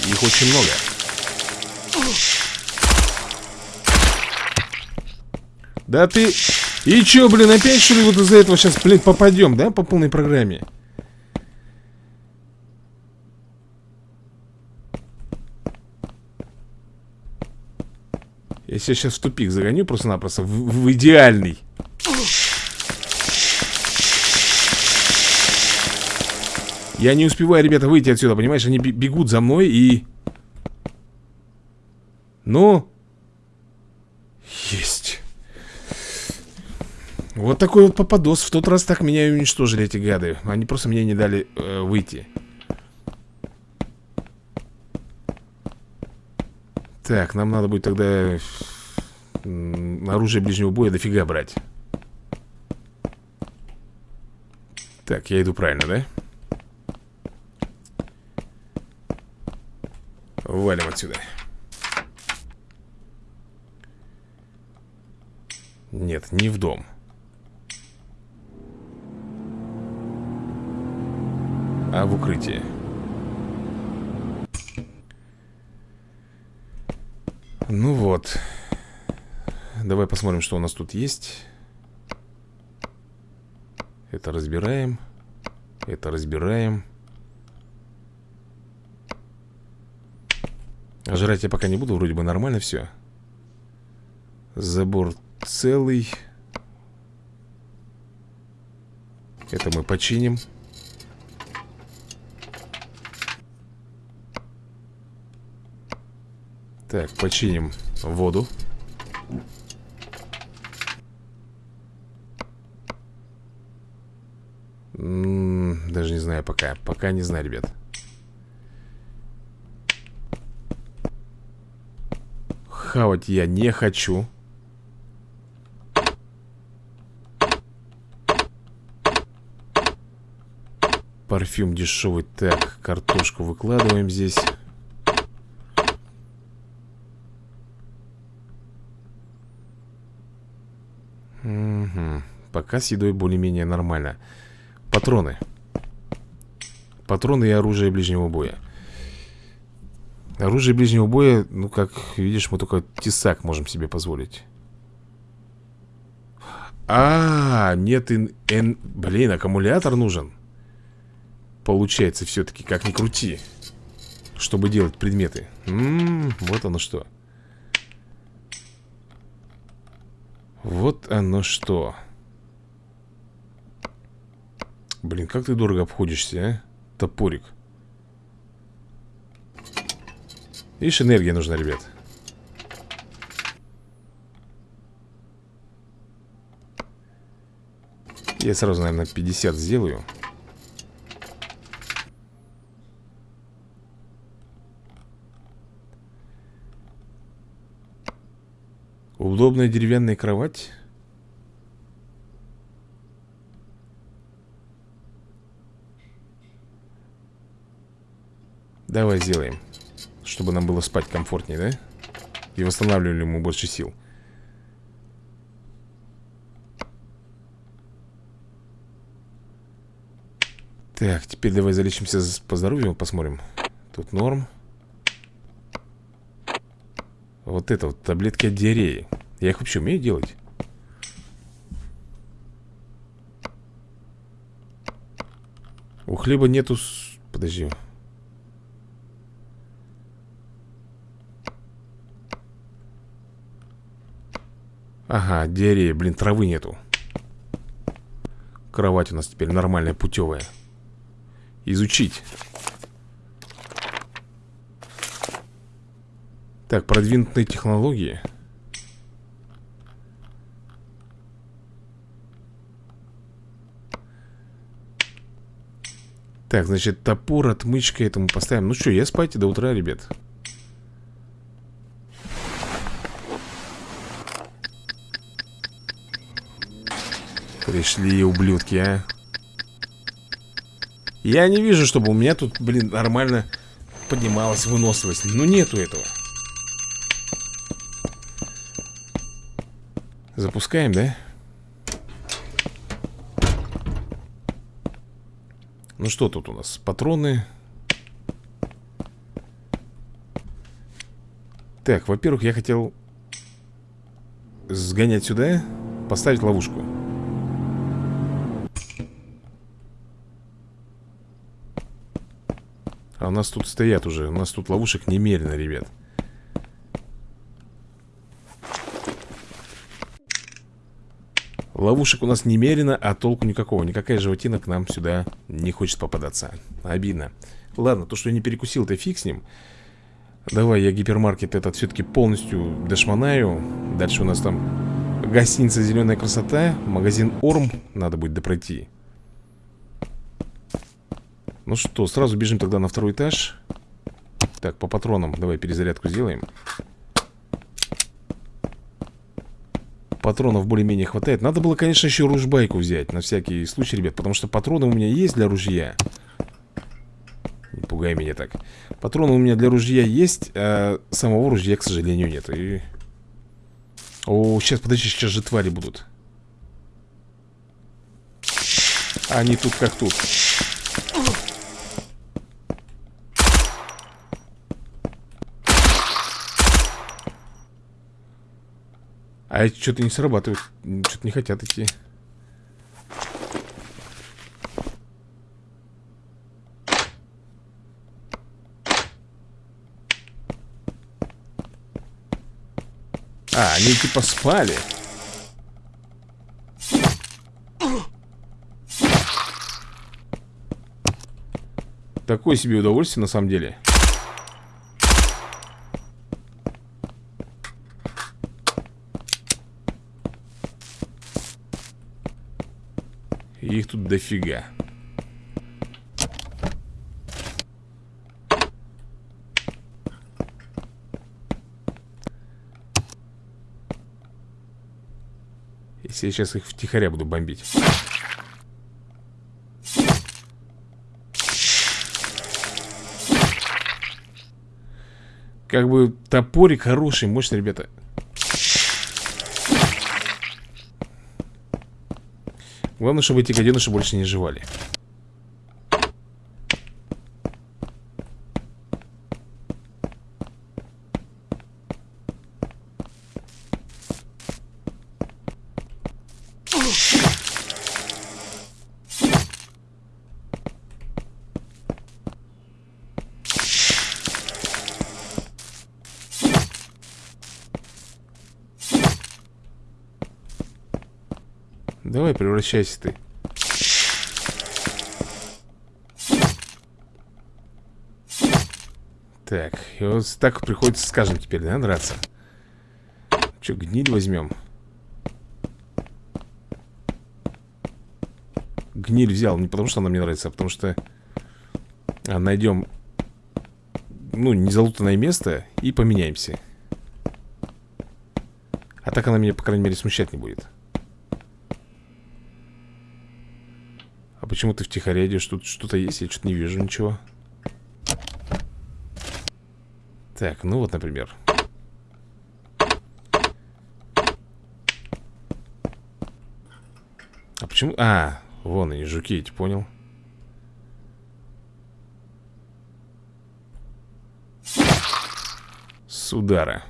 Их очень много Да ты... И чё, блин, опять что ли вот из-за этого сейчас, блин, попадем, да, по полной программе? Я себя сейчас в тупик загоню просто-напросто в, в идеальный Я не успеваю, ребята, выйти отсюда, понимаешь? Они бегут за мной и... Ну... Есть вот такой вот попадос. В тот раз так меня и уничтожили эти гады. Они просто мне не дали э, выйти. Так, нам надо будет тогда оружие ближнего боя дофига брать. Так, я иду правильно, да? Валим отсюда. Нет, не в дом. А в укрытии. Ну вот. Давай посмотрим, что у нас тут есть. Это разбираем. Это разбираем. Жрать я пока не буду, вроде бы нормально все. Забор целый. Это мы починим. Так, починим воду. Даже не знаю пока. Пока не знаю, ребят. Хавать я не хочу. Парфюм дешевый. Так, картошку выкладываем здесь Угу. Пока с едой более-менее нормально. Патроны. Патроны и оружие ближнего боя. Оружие ближнего боя, ну, как видишь, мы только тесак можем себе позволить. А, -а, -а нет, ин, ин, блин, аккумулятор нужен. Получается все-таки, как ни крути Чтобы делать предметы. М -м, Вот оно что. Вот оно что Блин, как ты дорого обходишься, а? Топорик. Видишь, энергия нужна, ребят. Я сразу, наверное, 50 сделаю. Удобная деревянная кровать Давай сделаем Чтобы нам было спать комфортнее, да? И восстанавливали ему больше сил. Так, теперь давай залечимся по здоровью Посмотрим. Тут норм. Вот это вот таблетки от диареи. Я их вообще умею делать? У хлеба нету... Подожди Ага, диарея, блин, травы нету. Кровать у нас теперь нормальная, путевая. Изучить. Так, продвинутые технологии. Так, значит, топор, отмычка этому поставим. Ну что, я спать до утра, ребят Пришли ублюдки, а? Я не вижу, чтобы у меня тут, блин, нормально поднималась выносливость. Ну нету этого. Запускаем, да? Ну что тут у нас? Патроны. Так, во-первых, я хотел Сгонять сюда Поставить ловушку А у нас тут стоят уже У нас тут ловушек немерено, ребят. Ловушек у нас немерено, а толку никакого. Никакая животина к нам сюда не хочет попадаться. Обидно. Ладно, то, что я не перекусил, то фиг с ним. Давай я гипермаркет этот все-таки полностью дошманаю. Дальше у нас там гостиница «Зеленая красота» Магазин «Орм» надо будет допройти Ну что, сразу бежим тогда на второй этаж. Так, по патронам давай перезарядку сделаем. Патронов более-менее хватает. Надо было, конечно, еще ружбайку взять На всякий случай, ребят Потому что патроны у меня есть для ружья. Не пугай меня так. Патроны у меня для ружья есть А самого ружья, к сожалению, нет. И... О, сейчас, подожди, сейчас же твари будут. Они тут как тут А эти что-то не срабатывают Что-то не хотят идти. А, они типа спали Такое себе удовольствие на самом деле тут дофига. Если я сейчас их втихаря буду бомбить. Как бы топорик хороший, мощный, ребята Главное, чтобы эти гаденыши больше не жевали Давай, превращайся ты. Так, и вот так приходится, скажем, теперь, да, драться. Че, гниль возьмем? Гниль взял, не потому что она мне нравится, а потому что а, найдем, ну, незалутанное место и поменяемся. А так она меня, по крайней мере, смущать не будет. Почему ты втихаря что-то есть? Я что-то не вижу ничего. Так, ну вот, например. А почему... А, вон они, жуки эти, понял? С удара.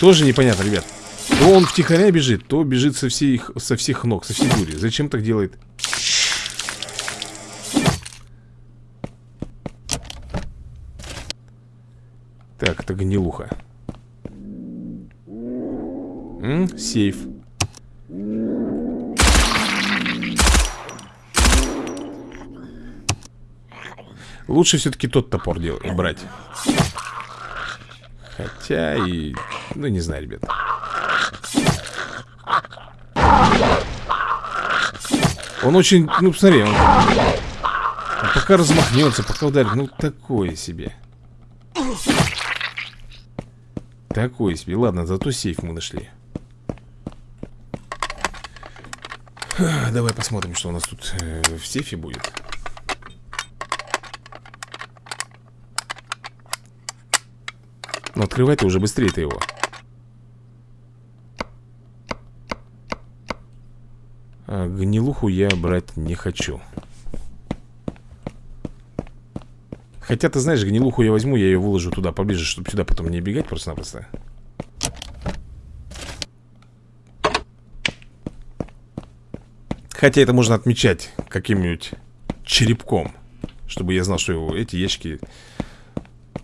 Тоже непонятно, ребят. То он втихаря бежит, то бежит со всех, со всех ног, со всей дури. Зачем так делает? Так, это гнилуха. М сейф. Лучше все-таки тот топор делать, брать. Хотя и... Ну, не знаю, ребят. Он очень, ну посмотри, он, он пока размахнется, пока ударит, ну такое себе. Такое себе. Ладно, зато сейф мы нашли. *sighs* Давай посмотрим, что у нас тут э, в сейфе будет. Но открывай-то уже быстрее ты его. А, гнилуху я брать не хочу. Хотя, ты знаешь, гнилуху я возьму, я ее выложу туда поближе, чтобы сюда потом не бегать просто-напросто. Хотя это можно отмечать каким-нибудь черепком Чтобы я знал, что эти ящики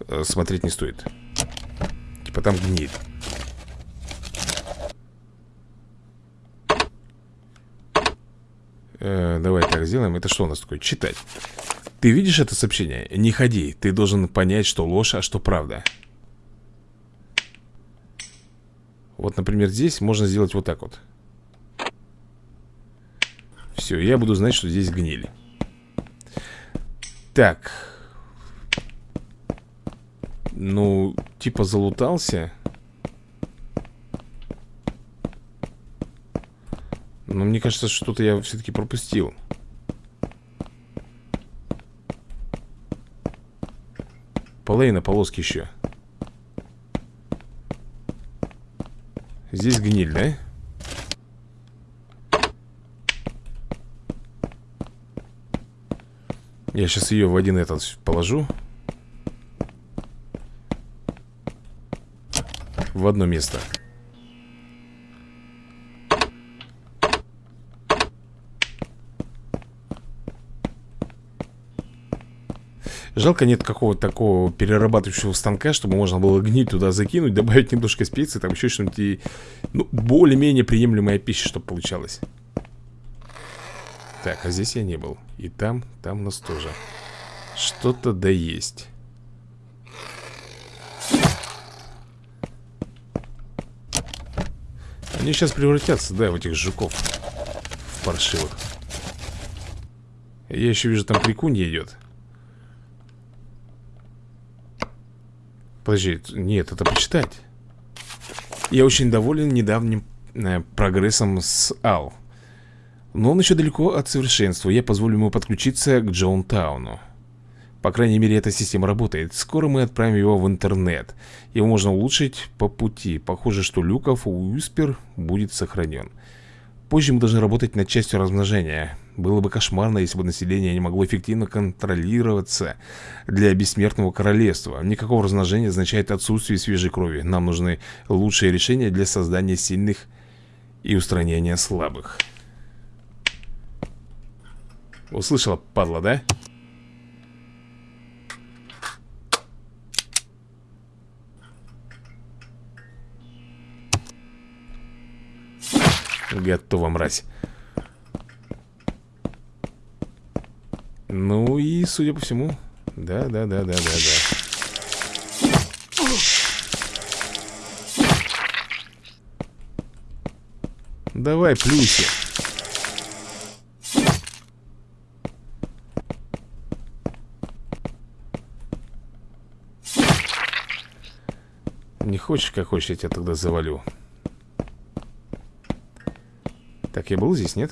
э, смотреть не стоит. Типа там гниль э, Давай так сделаем. Это что у нас такое? Читать. Ты видишь это сообщение? Не ходи. Ты должен понять, что ложь, а что правда. Вот, например, здесь можно сделать вот так вот. Все, я буду знать, что здесь гнили. Так. Ну, типа залутался Но мне кажется, что-то я все-таки пропустил. Полейна, полоски еще Здесь гниль, да? Я сейчас ее в один этот положу. В одно место Жалко нет какого-то такого перерабатывающего станка, чтобы можно было гнить туда закинуть, добавить немножко специй, там еще что-нибудь и... Ну, более-менее приемлемая пища, чтобы получалось. Так, а здесь я не был. И там, там у нас тоже. Что-то да есть. Они сейчас превратятся, да, в этих жуков. паршивых Я еще вижу, там крикунья идет Подожди, нет, это почитать Я очень доволен недавним э, прогрессом с Ал Но он еще далеко от совершенства Я позволю ему подключиться к Джоунтауну по крайней мере, эта система работает. Скоро мы отправим его в интернет. Его можно улучшить по пути. Похоже, что Люков Уиспер будет сохранен. Позже мы должны работать над частью размножения. Было бы кошмарно, если бы население не могло эффективно контролироваться для бессмертного королевства. Никакого размножения означает отсутствие свежей крови. Нам нужны лучшие решения для создания сильных и устранения слабых. Услышала, падла, да? Готово, мразь. Ну и, судя по всему Да, да, да, да, да, да. Давай, плюси Не хочешь, как хочешь, я тебя тогда завалю так, я был здесь, нет?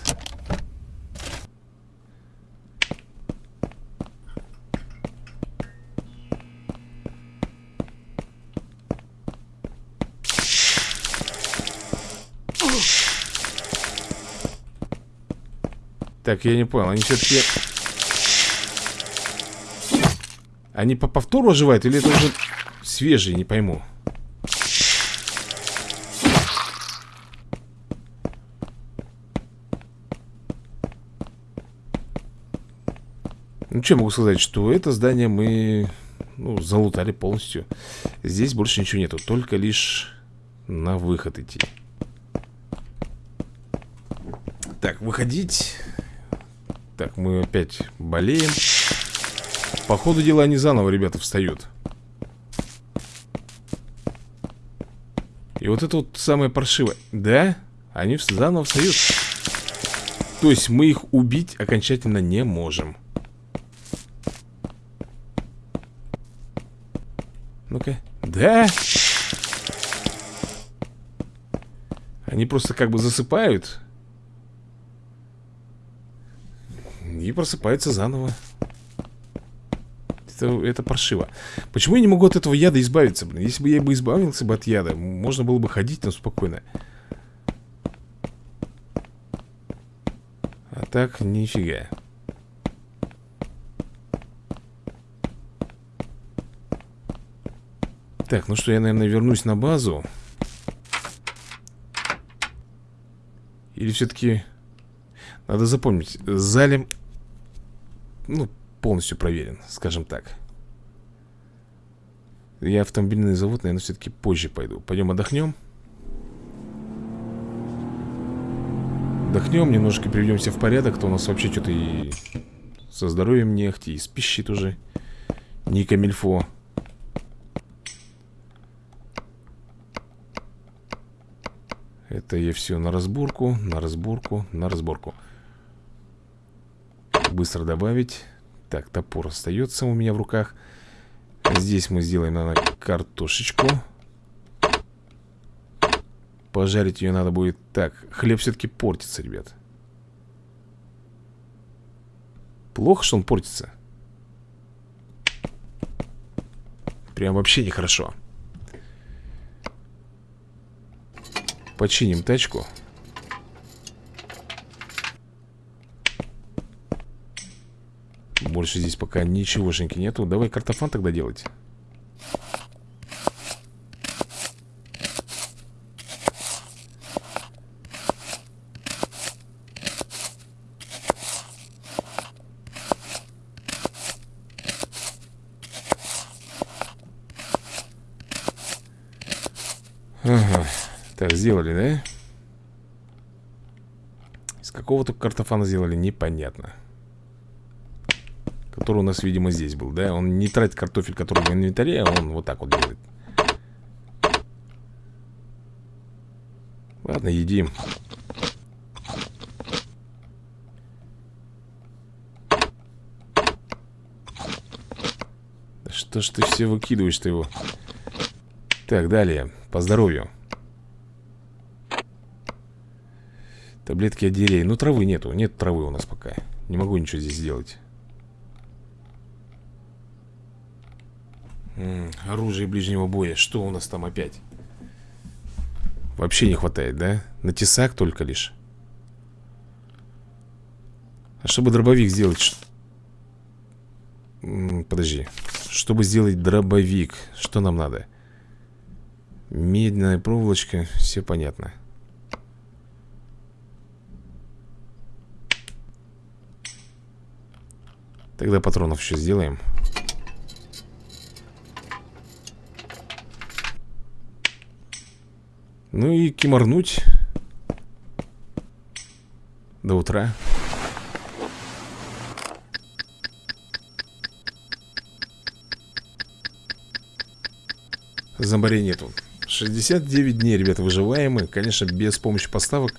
Так, я не понял, они все-таки... Они по повтору оживают или это уже свежие, не пойму Что могу сказать, что это здание мы ну, залутали полностью. Здесь больше ничего нету, только лишь на выход идти. Так, выходить. Так, мы опять болеем. По ходу дела они заново, ребята, встают. И вот это вот самое паршивое. Да, они заново встают. То есть мы их убить окончательно не можем Ну-ка. Да? Они просто как бы засыпают. И просыпаются заново. Это, это паршиво. Почему я не могу от этого яда избавиться, блин? Если бы я бы избавился бы от яда, можно было бы ходить там спокойно. А так, нифига. Так, ну что, я, наверное, вернусь на базу. Или все-таки Надо запомнить Залим Ну, полностью проверен, скажем так. Я автомобильный завод, наверное, все-таки позже пойду. Пойдем отдохнем Отдохнем, немножко приведемся в порядок То у нас вообще что-то и со здоровьем не ахти И с пищей тоже Не камильфо Это я все на разборку, на разборку, на разборку. Быстро добавить. Так, топор остается у меня в руках. Здесь мы сделаем, наверное, картошечку. Пожарить ее надо будет. Так, хлеб все-таки портится, ребят. Плохо, что он портится? Прям вообще нехорошо Починим тачку. Больше здесь пока ничегошеньки нету. Давай картофан тогда делать сделали, да? Из какого-то картофана сделали, непонятно Который у нас, видимо, здесь был, да? Он не тратит картофель, который в инвентаре, а он вот так вот делает Ладно, едим что ж ты все выкидываешь-то его? Так, далее, по здоровью Таблетки от Ну, травы нету. Нет травы у нас пока. Не могу ничего здесь сделать. М -м, оружие ближнего боя. Что у нас там опять? Вообще не хватает, да? На тесак только лишь. А чтобы дробовик сделать... Подожди. Чтобы сделать дробовик, что нам надо? Медная проволочка, все понятно. Тогда патронов еще сделаем. Ну и киморнуть до утра. Зомбарей нету 69 дней, ребята, выживаемы Конечно, без помощи поставок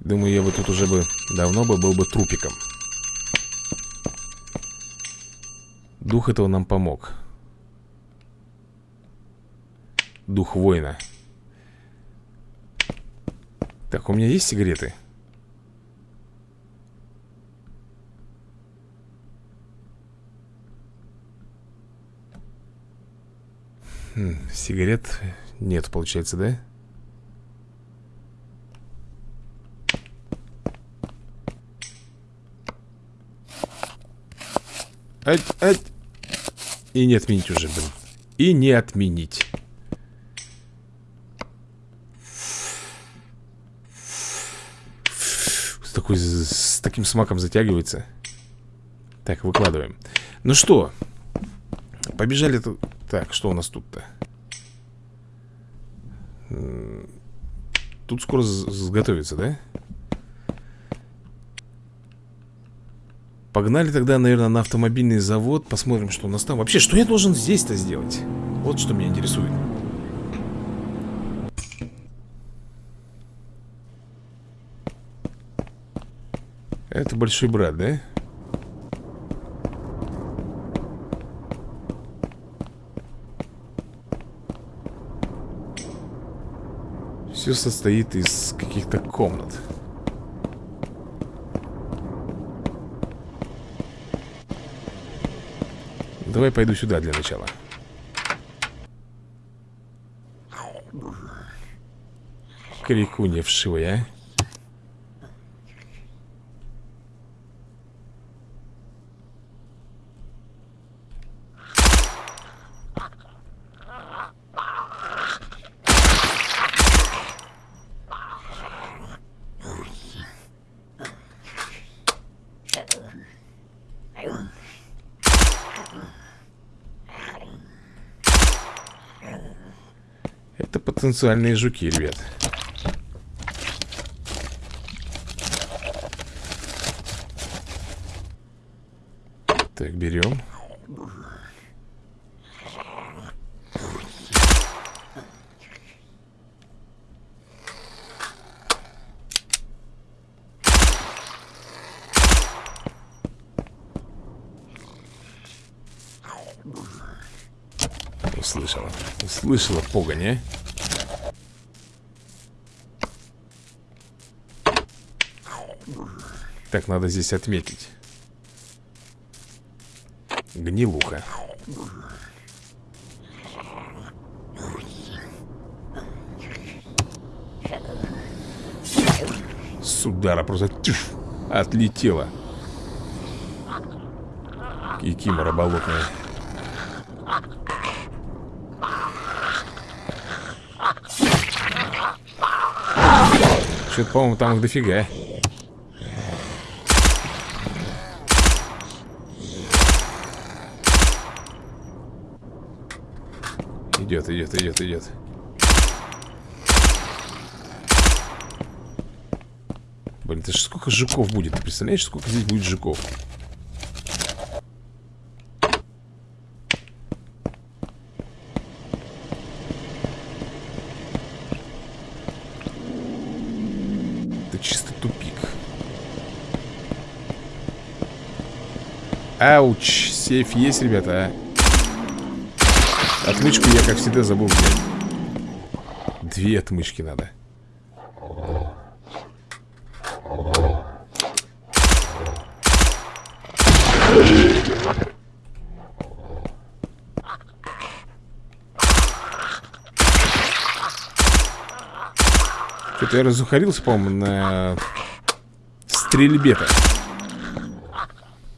Думаю, я бы тут уже бы Давно бы был бы трупиком Дух этого нам помог Дух воина Так, у меня есть сигареты? Хм, сигарет нет, получается, да? Ать, ать. И не отменить уже, блин. И не отменить. С, такой, с таким смаком затягивается. Так, выкладываем. Ну что, побежали тут. Так, что у нас тут-то? Тут скоро сготовится, да? Погнали тогда, наверное, на автомобильный завод Посмотрим, что у нас там Вообще, что я должен здесь-то сделать? Вот что меня интересует Это большой брат, да? Все состоит из каких-то комнат Давай пойду сюда для начала. Крикунья вшивая, а потенциальные жуки, ребят. Так, берем. Услышала. Услышала погонь, Так, надо здесь отметить. Гнилуха. С удара просто тьф, отлетела. Кикимора болотная Что-то, по-моему, там их дофига Идет, идет, идет, идет. Блин, это же сколько жуков будет? Ты представляешь, сколько здесь будет жуков? Это чисто тупик. Ауч, сейф есть, ребята, а? Отмычку я, как всегда, забыл взять. Две отмычки надо. Что-то я разухарился, по-моему, на стрельбе-то.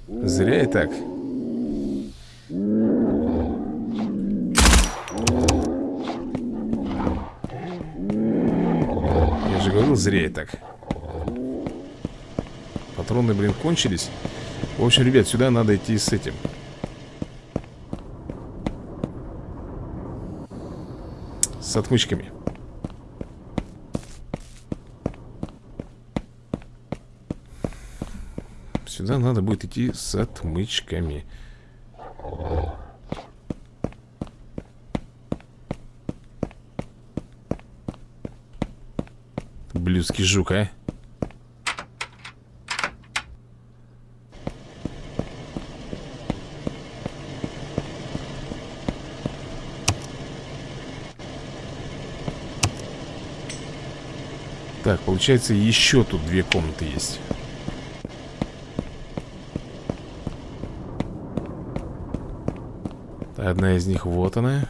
Зря и так И так. Патроны, блин, кончились. В общем, ребят, сюда надо идти с этим. С отмычками. Сюда надо будет идти с отмычками Блюдский жук, а? Так, получается, еще тут две комнаты есть Одна из них, вот она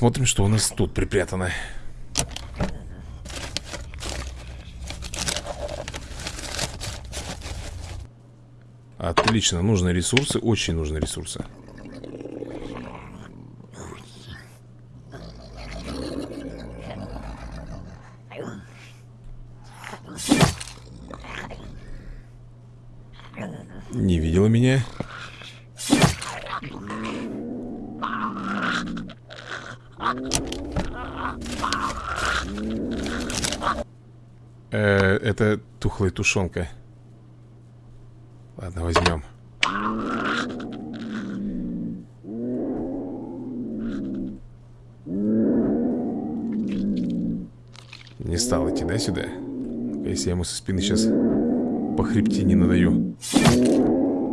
Посмотрим, что у нас тут припрятано. Отлично, нужны ресурсы, очень нужны ресурсы Не видела меня э, Это тухлая тушенка Ладно, возьмем. Не стал идти, да, сюда? Если я ему со спины сейчас по хребтине надаю.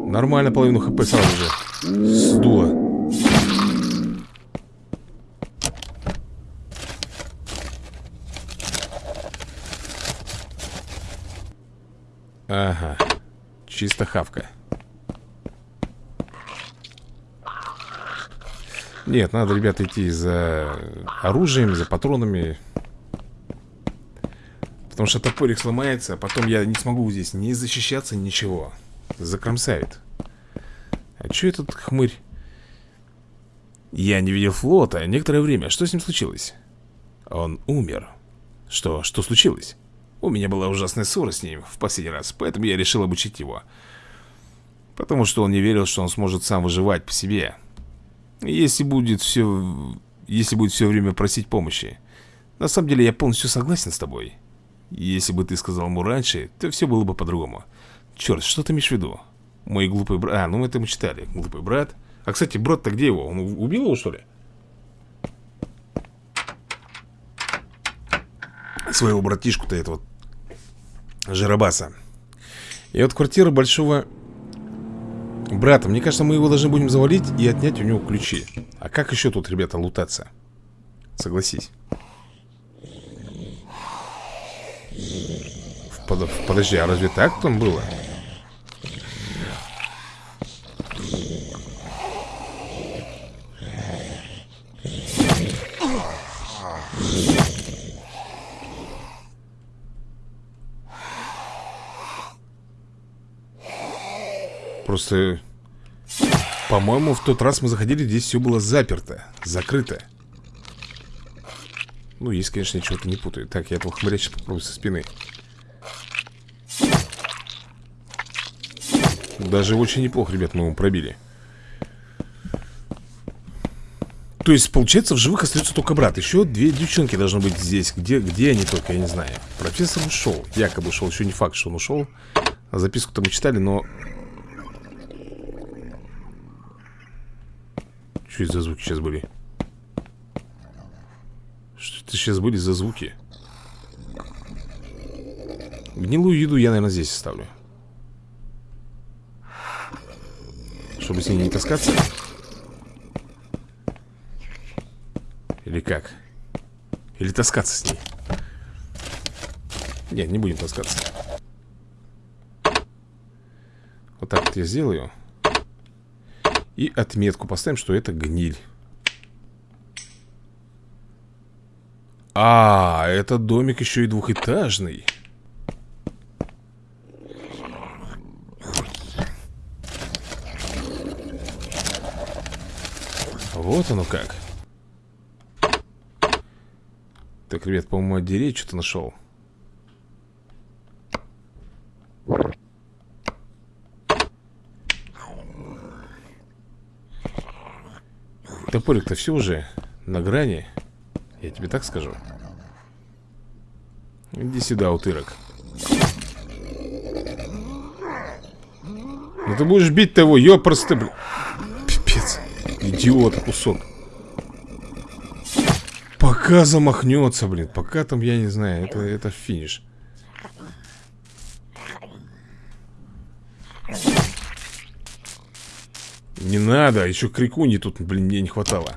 Нормально половину хп сразу же. Сдуло Ага Чисто хавка Нет, надо, ребята, идти за оружием, за патронами Потому что топорик сломается, а потом я не смогу здесь ни защищаться, ничего Закромсает А что этот хмырь? Я не видел флота некоторое время Что с ним случилось? Он умер Что? Что случилось? У меня была ужасная ссора с ним в последний раз Поэтому я решил обучить его. Потому что он не верил, что он сможет сам выживать по себе. Если будет все... Если будет все время просить помощи. На самом деле я полностью согласен с тобой. Если бы ты сказал ему раньше, то все было бы по-другому. Черт, что ты имеешь в виду? Мой глупый брат... А, ну это мы читали. Глупый брат. А, кстати, брат-то где его? Он убил его, что ли? Своего братишку-то этого Жиробаса И вот квартира большого брата Мне кажется, мы его должны будем завалить И отнять у него ключи А как еще тут, ребята, лутаться? Согласись Под... Подожди, а разве так там было? Просто... По-моему, в тот раз мы заходили, здесь все было заперто Закрыто. Ну, есть, конечно, ничего-то не путаю. Так, я этого хмыря сейчас попробую со спины. Даже очень неплохо, ребят, мы его пробили. То есть, получается, в живых остается только брат. Еще две девчонки должны быть здесь. Где, где они только, я не знаю. Профессор ушел, якобы ушел Еще не факт, что он ушел Записку-то мы читали, но Что это за звуки сейчас были? Что это сейчас были за звуки? Гнилую еду я, наверное, здесь оставлю Чтобы с ней не таскаться Или как? Или таскаться с ней? Нет, не будем таскаться Вот так вот я сделаю И отметку поставим, что это гниль. А, этот домик еще и двухэтажный. Вот оно как. Так, ребят, по-моему, отдереть что-то нашел Топорик-то все уже на грани Я тебе так скажу. Иди сюда, утырок. Ну ты будешь бить того, ёпросты, блин Пипец Идиота кусок. Пока замахнется, блин Пока там, я не знаю, это, это финиш Не надо, еще крикуни тут, блин, мне не хватало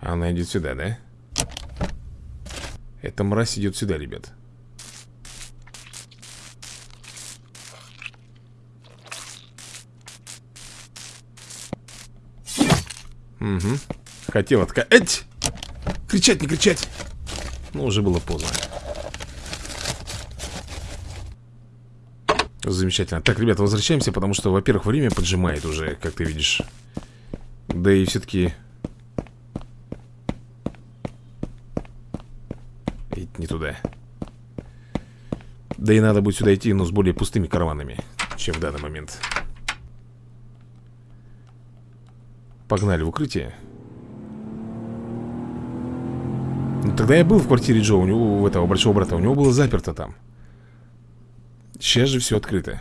Она идет сюда, да? Эта мразь идет сюда, ребят Угу. Хотел отка... Эть! Кричать, не кричать! Но уже было поздно. Замечательно. Так, ребята, возвращаемся, потому что, во-первых, время поджимает уже, как ты видишь. Да и все-таки... Не туда. Да и надо будет сюда идти, но с более пустыми карманами, чем в данный момент. Погнали в укрытие Ну тогда я был в квартире Джо У него, у этого большого брата У него было заперто там Сейчас же все открыто.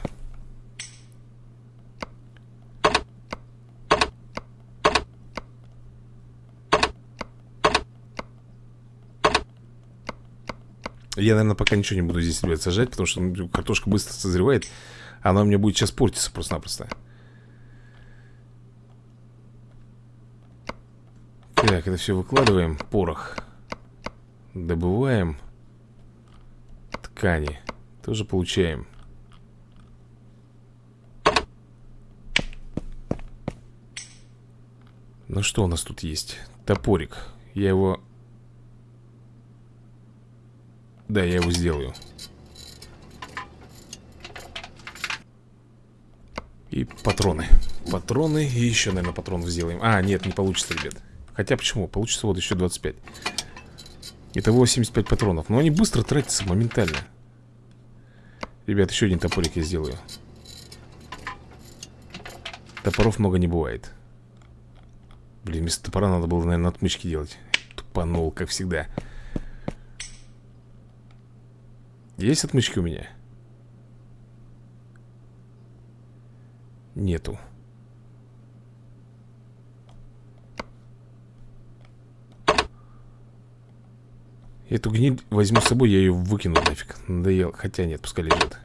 Я, наверное, пока ничего не буду здесь, ребят, сажать Потому что ну, картошка быстро созревает Она у меня будет сейчас портиться просто-напросто. Так, это все выкладываем. Порох Добываем. Ткани Тоже получаем. Ну что у нас тут есть? Топорик. Я его... Да, я его сделаю. И патроны. Патроны и еще, наверное, патронов сделаем. А, нет, не получится, ребят. Хотя почему? Получится вот еще 25 Итого 75 патронов. Но они быстро тратятся, моментально Ребят, еще один топорик я сделаю. Топоров много не бывает. Блин, вместо топора надо было, наверное, отмычки делать. Тупанул, как всегда. Есть отмычки у меня? Нету Эту гниль возьму с собой, я ее выкину нафиг. Надоел, хотя нет, пускай лежит.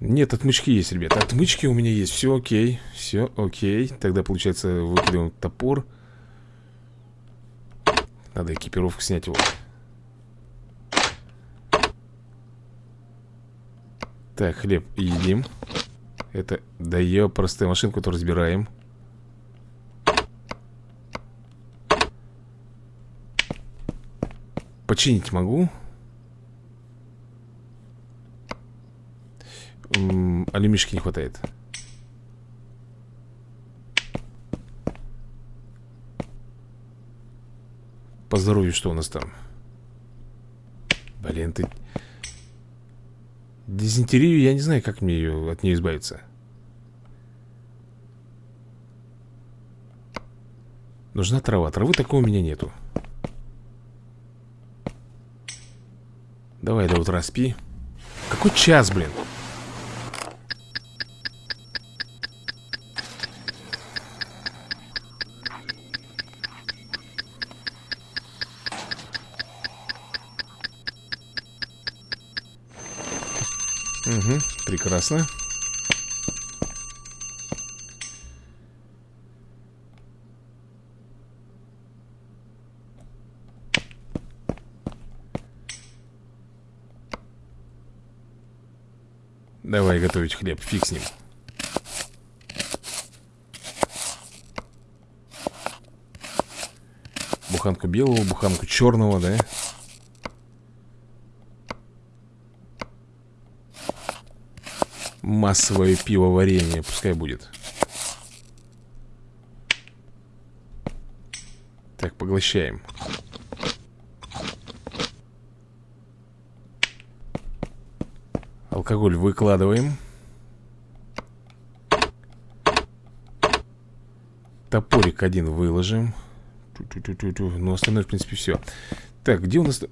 Нет, отмычки есть, ребята. Отмычки у меня есть, все окей. Все окей, тогда получается выкидываем топор. Надо экипировку снять его. Так, хлеб едим это, да ее простая машинку-то разбираем. Починить могу. -м, Алюмишки не хватает. По здоровью что у нас там? Блин, ты Дизентерию я не знаю, как мне ее, от нее избавиться Нужна трава. Травы такой у меня нету. Давай до утра спи. Какой час, блин? Прекрасно Давай готовить хлеб, фиг с ним Буханку белого, буханку черного, да? Массовое пивоварение, пускай будет. Так, поглощаем. Алкоголь выкладываем. Топорик один выложим. Ну, остальное, в принципе, все Так, где у нас...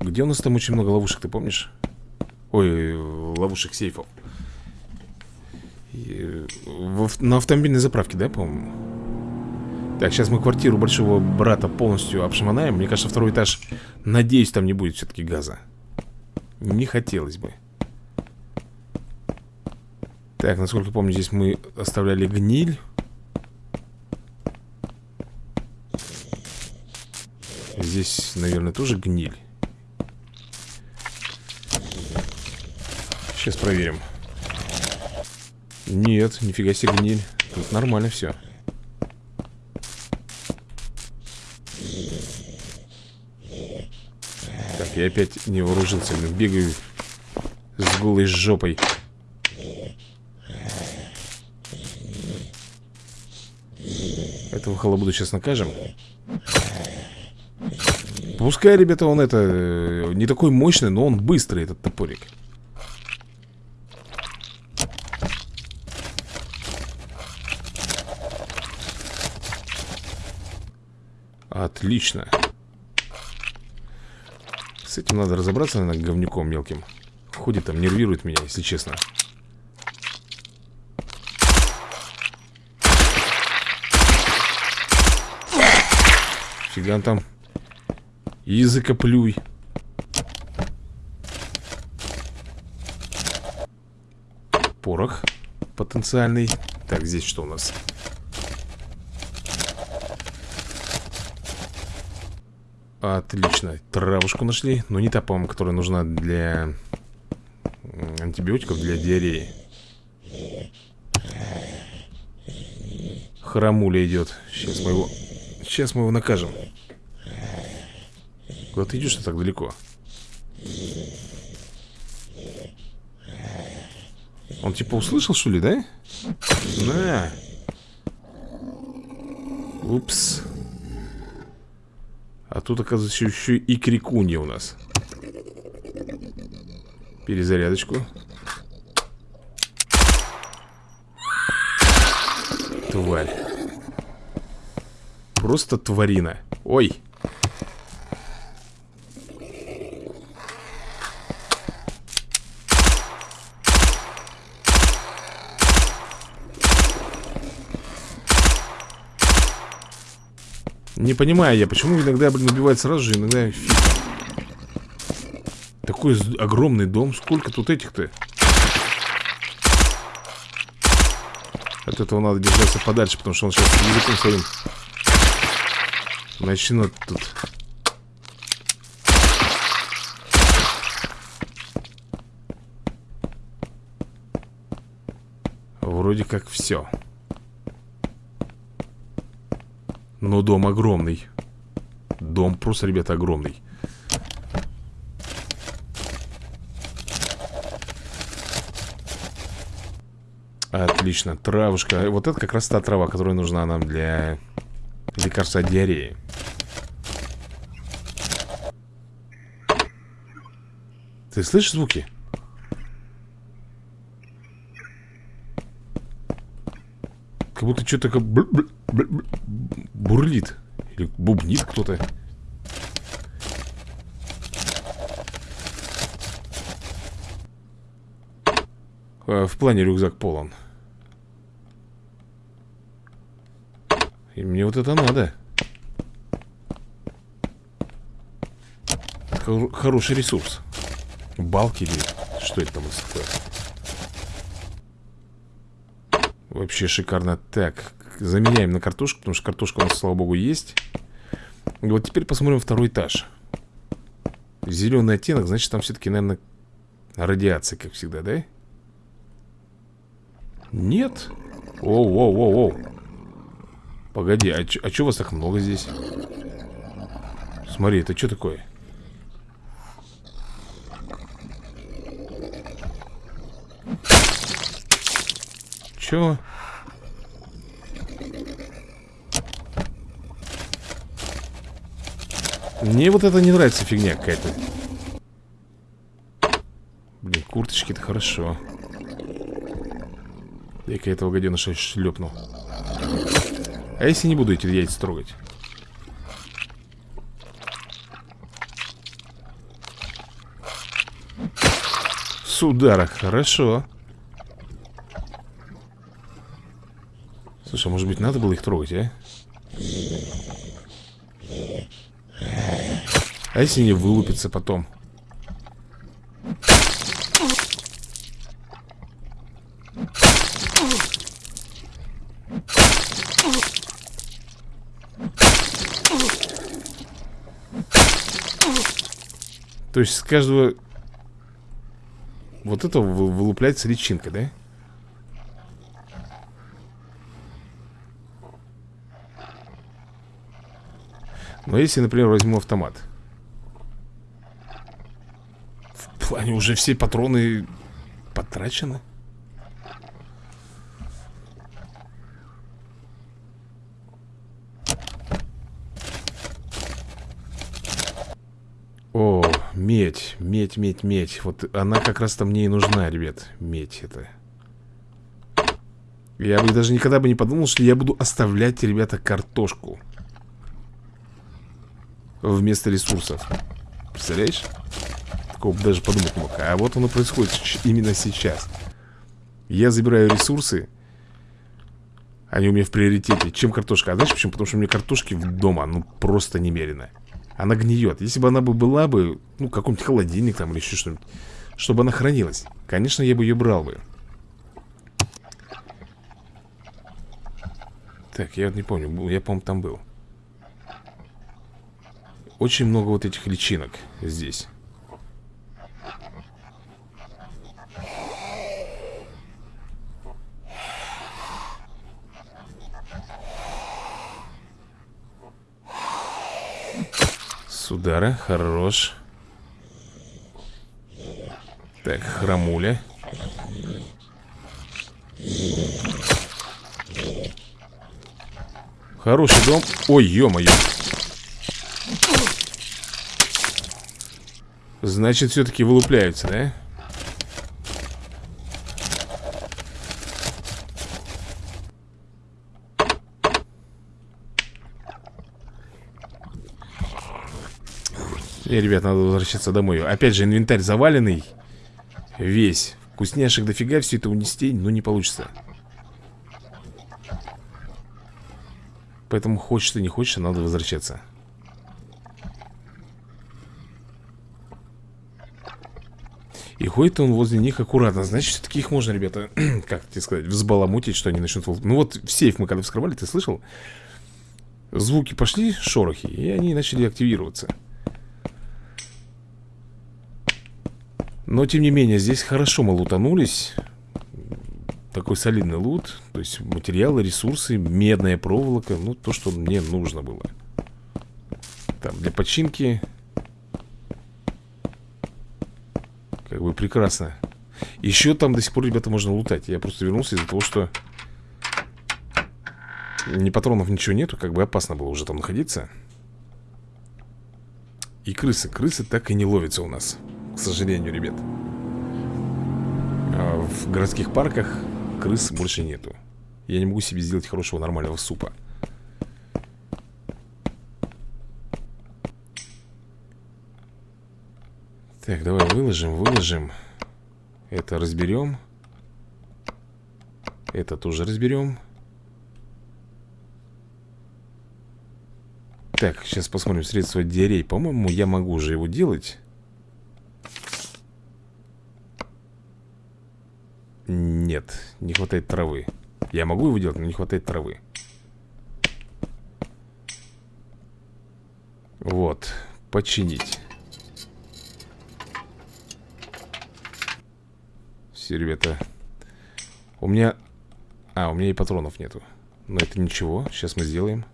Где у нас там очень много ловушек, ты помнишь? Ой, ловушек сейфов На автомобильной заправке, да, по-моему? Так, сейчас мы квартиру большого брата полностью обшаманаем Мне кажется, второй этаж Надеюсь, там не будет все-таки газа. Не хотелось бы. Так, насколько помню, здесь мы оставляли гниль. Здесь, наверное, тоже гниль. Сейчас проверим Нет, нифига себе гниль. Тут нормально все Так, я опять не вооружился Бегаю с голой жопой. Этого халабуду сейчас накажем. Пускай, ребята, он это э, Не такой мощный, но он быстрый, этот топорик Отлично. С этим надо разобраться, наверное, говнюком мелким. Ходит там, нервирует меня, если честно. Фига там. Языкоплюй Порох потенциальный. Так, здесь что у нас? Отлично, травушку нашли Но не та, по-моему, которая нужна для антибиотиков, для диареи. Храмуля идет. Сейчас мы его Сейчас мы его накажем. Куда ты идешь так далеко? Он типа услышал, что ли, да? На Упс тут, оказывается, еще и крикунья у нас. Перезарядочку. Тварь. Просто тварина. Ой понимаю я, почему иногда, блин, убивает сразу же, иногда фиг. Такой огромный дом, сколько тут этих-то? От этого надо держаться подальше, потому что он сейчас языком своим начнет тут. Вроде как все. Но дом огромный. Дом просто, ребята, огромный. Отлично, травушка. Вот это как раз та трава, которая нужна нам для лекарства от диареи. Ты слышишь звуки? Как будто что-то как бурлит. Или бубнит кто-то. Э, в плане рюкзак полон. И мне вот это надо. Хороший ресурс. Балки или что это там такое? Вообще шикарно Так, заменяем на картошку Потому что картошка у нас, слава богу, есть вот теперь посмотрим второй этаж Зеленый оттенок, значит там все-таки, наверное, радиация, как всегда, да? Нет? Оу-оу-оу-оу Погоди, а, а что вас так много здесь? Смотри, это что такое? Чё? Мне вот это не нравится фигня какая-то Блин, курточки-то хорошо Я-ка этого гаденыша шлепнул А если не буду эти яйца трогать? С удара, хорошо Слушай, а может быть надо было их трогать, а? А если не вылупится потом? То есть с каждого Вот этого вылупляется личинка, да? Но если, например, возьму автомат Плане уже все патроны потрачены. О, медь, медь, медь, медь. Вот она как раз-то мне и нужна, ребят Медь это Я бы даже никогда бы не подумал, что я буду оставлять, ребята, картошку Вместо ресурсов. Представляешь? Такого даже подумать мог. А вот оно происходит именно сейчас. Я забираю ресурсы Они у меня в приоритете Чем картошка? А знаешь почему? Потому что у меня картошки дома Ну просто немерено. Она гниет. Если бы она бы была бы, ну, какой-нибудь холодильник там или еще что-нибудь Чтобы она хранилась Конечно, я бы ее брал бы. Так, я вот не помню, я, по-моему, там был. Очень много вот этих личинок здесь удара, хорош. Так, хромуля Хороший дом. Ой, ё-моё. Значит, все-таки вылупляются, да? И, ребят, надо возвращаться домой. Опять же, инвентарь заваленный. Весь. Вкусняшек дофига, все это унести, но не получится. Поэтому хочешь ты, не хочешь, надо возвращаться. И ходит он возле них аккуратно. Значит, все-таки их можно, ребята, *clears throat* как тебе сказать, взбаламутить, что они начнут... Ну вот в сейф мы когда вскрывали, ты слышал? Звуки пошли, шорохи, и они начали активироваться Но, тем не менее, здесь хорошо мы лутанулись. Такой солидный лут. То есть материалы, ресурсы, медная проволока. Ну, то, что мне нужно было. Там, для починки. Как бы прекрасно. Еще там до сих пор, ребята, можно лутать. Я просто вернулся из-за того, что Ни патронов, ничего нету. Как бы опасно было уже там находиться. И крысы. Крысы так и не ловятся у нас к сожалению, ребят. А В городских парках крыс больше нету. Я не могу себе сделать хорошего нормального супа. Так, давай выложим, выложим. Это разберем. Это тоже разберем. Так, сейчас посмотрим средства диарей По-моему, я могу уже его делать Нет, не хватает травы. Я могу его делать, но не хватает травы. Вот, починить. Все, ребята. У меня... А, у меня и патронов нету. Но это ничего, сейчас мы сделаем.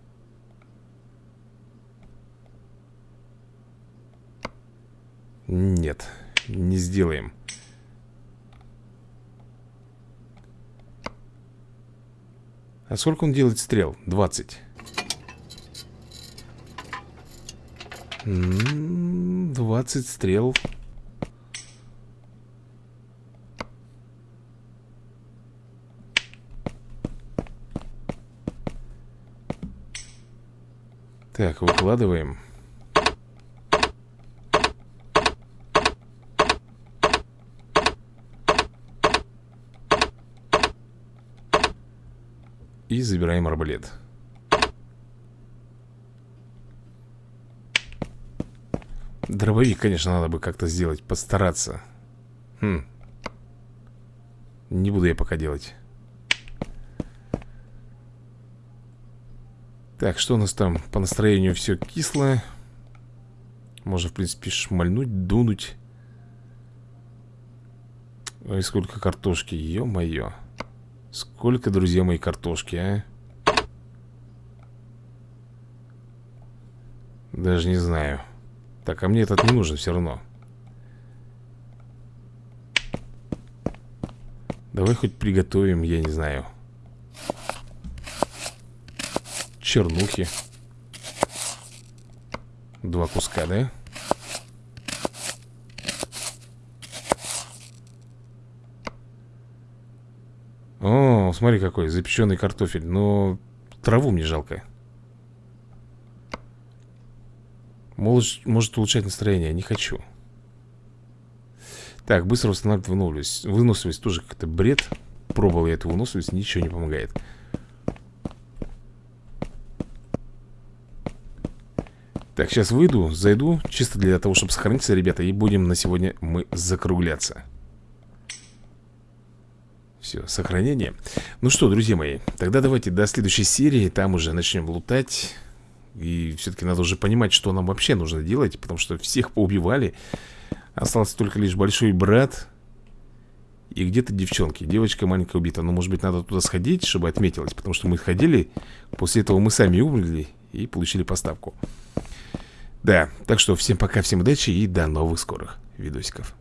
Нет, не сделаем А сколько он делает стрел? 20 20 стрел. Так, выкладываем И забираем арбалет. Дробовик, конечно, надо бы как-то сделать Постараться. Хм. Не буду я пока делать. Так, что у нас там? По настроению все кисло. Можно, в принципе, шмальнуть, дунуть. Ой, сколько картошки, ё-моё. Сколько, друзья мои, картошки, а? Даже не знаю. Так, а мне этот не нужен все равно. Давай хоть приготовим, я не знаю. Чернухи. Два куска, да? О, смотри какой, запеченный картофель Но траву мне жалко Может, может улучшать настроение, не хочу. Так, быстро восстанавливать выносливость. Выносливость тоже как-то бред. Пробовал я эту выносливость, ничего не помогает. Так, сейчас выйду, зайду Чисто для того, чтобы сохраниться, ребята И будем на сегодня мы закругляться. Все, сохранение. Ну что, друзья мои, тогда давайте до следующей серии Там уже начнем лутать И все-таки надо уже понимать, что нам вообще нужно делать Потому что всех поубивали. Остался только лишь большой брат И где-то девчонки. Девочка маленькая убита. Но может быть надо туда сходить, чтобы отметилось Потому что мы ходили После этого мы сами умерли И получили поставку. Да, так что всем пока, всем удачи И до новых скорых видосиков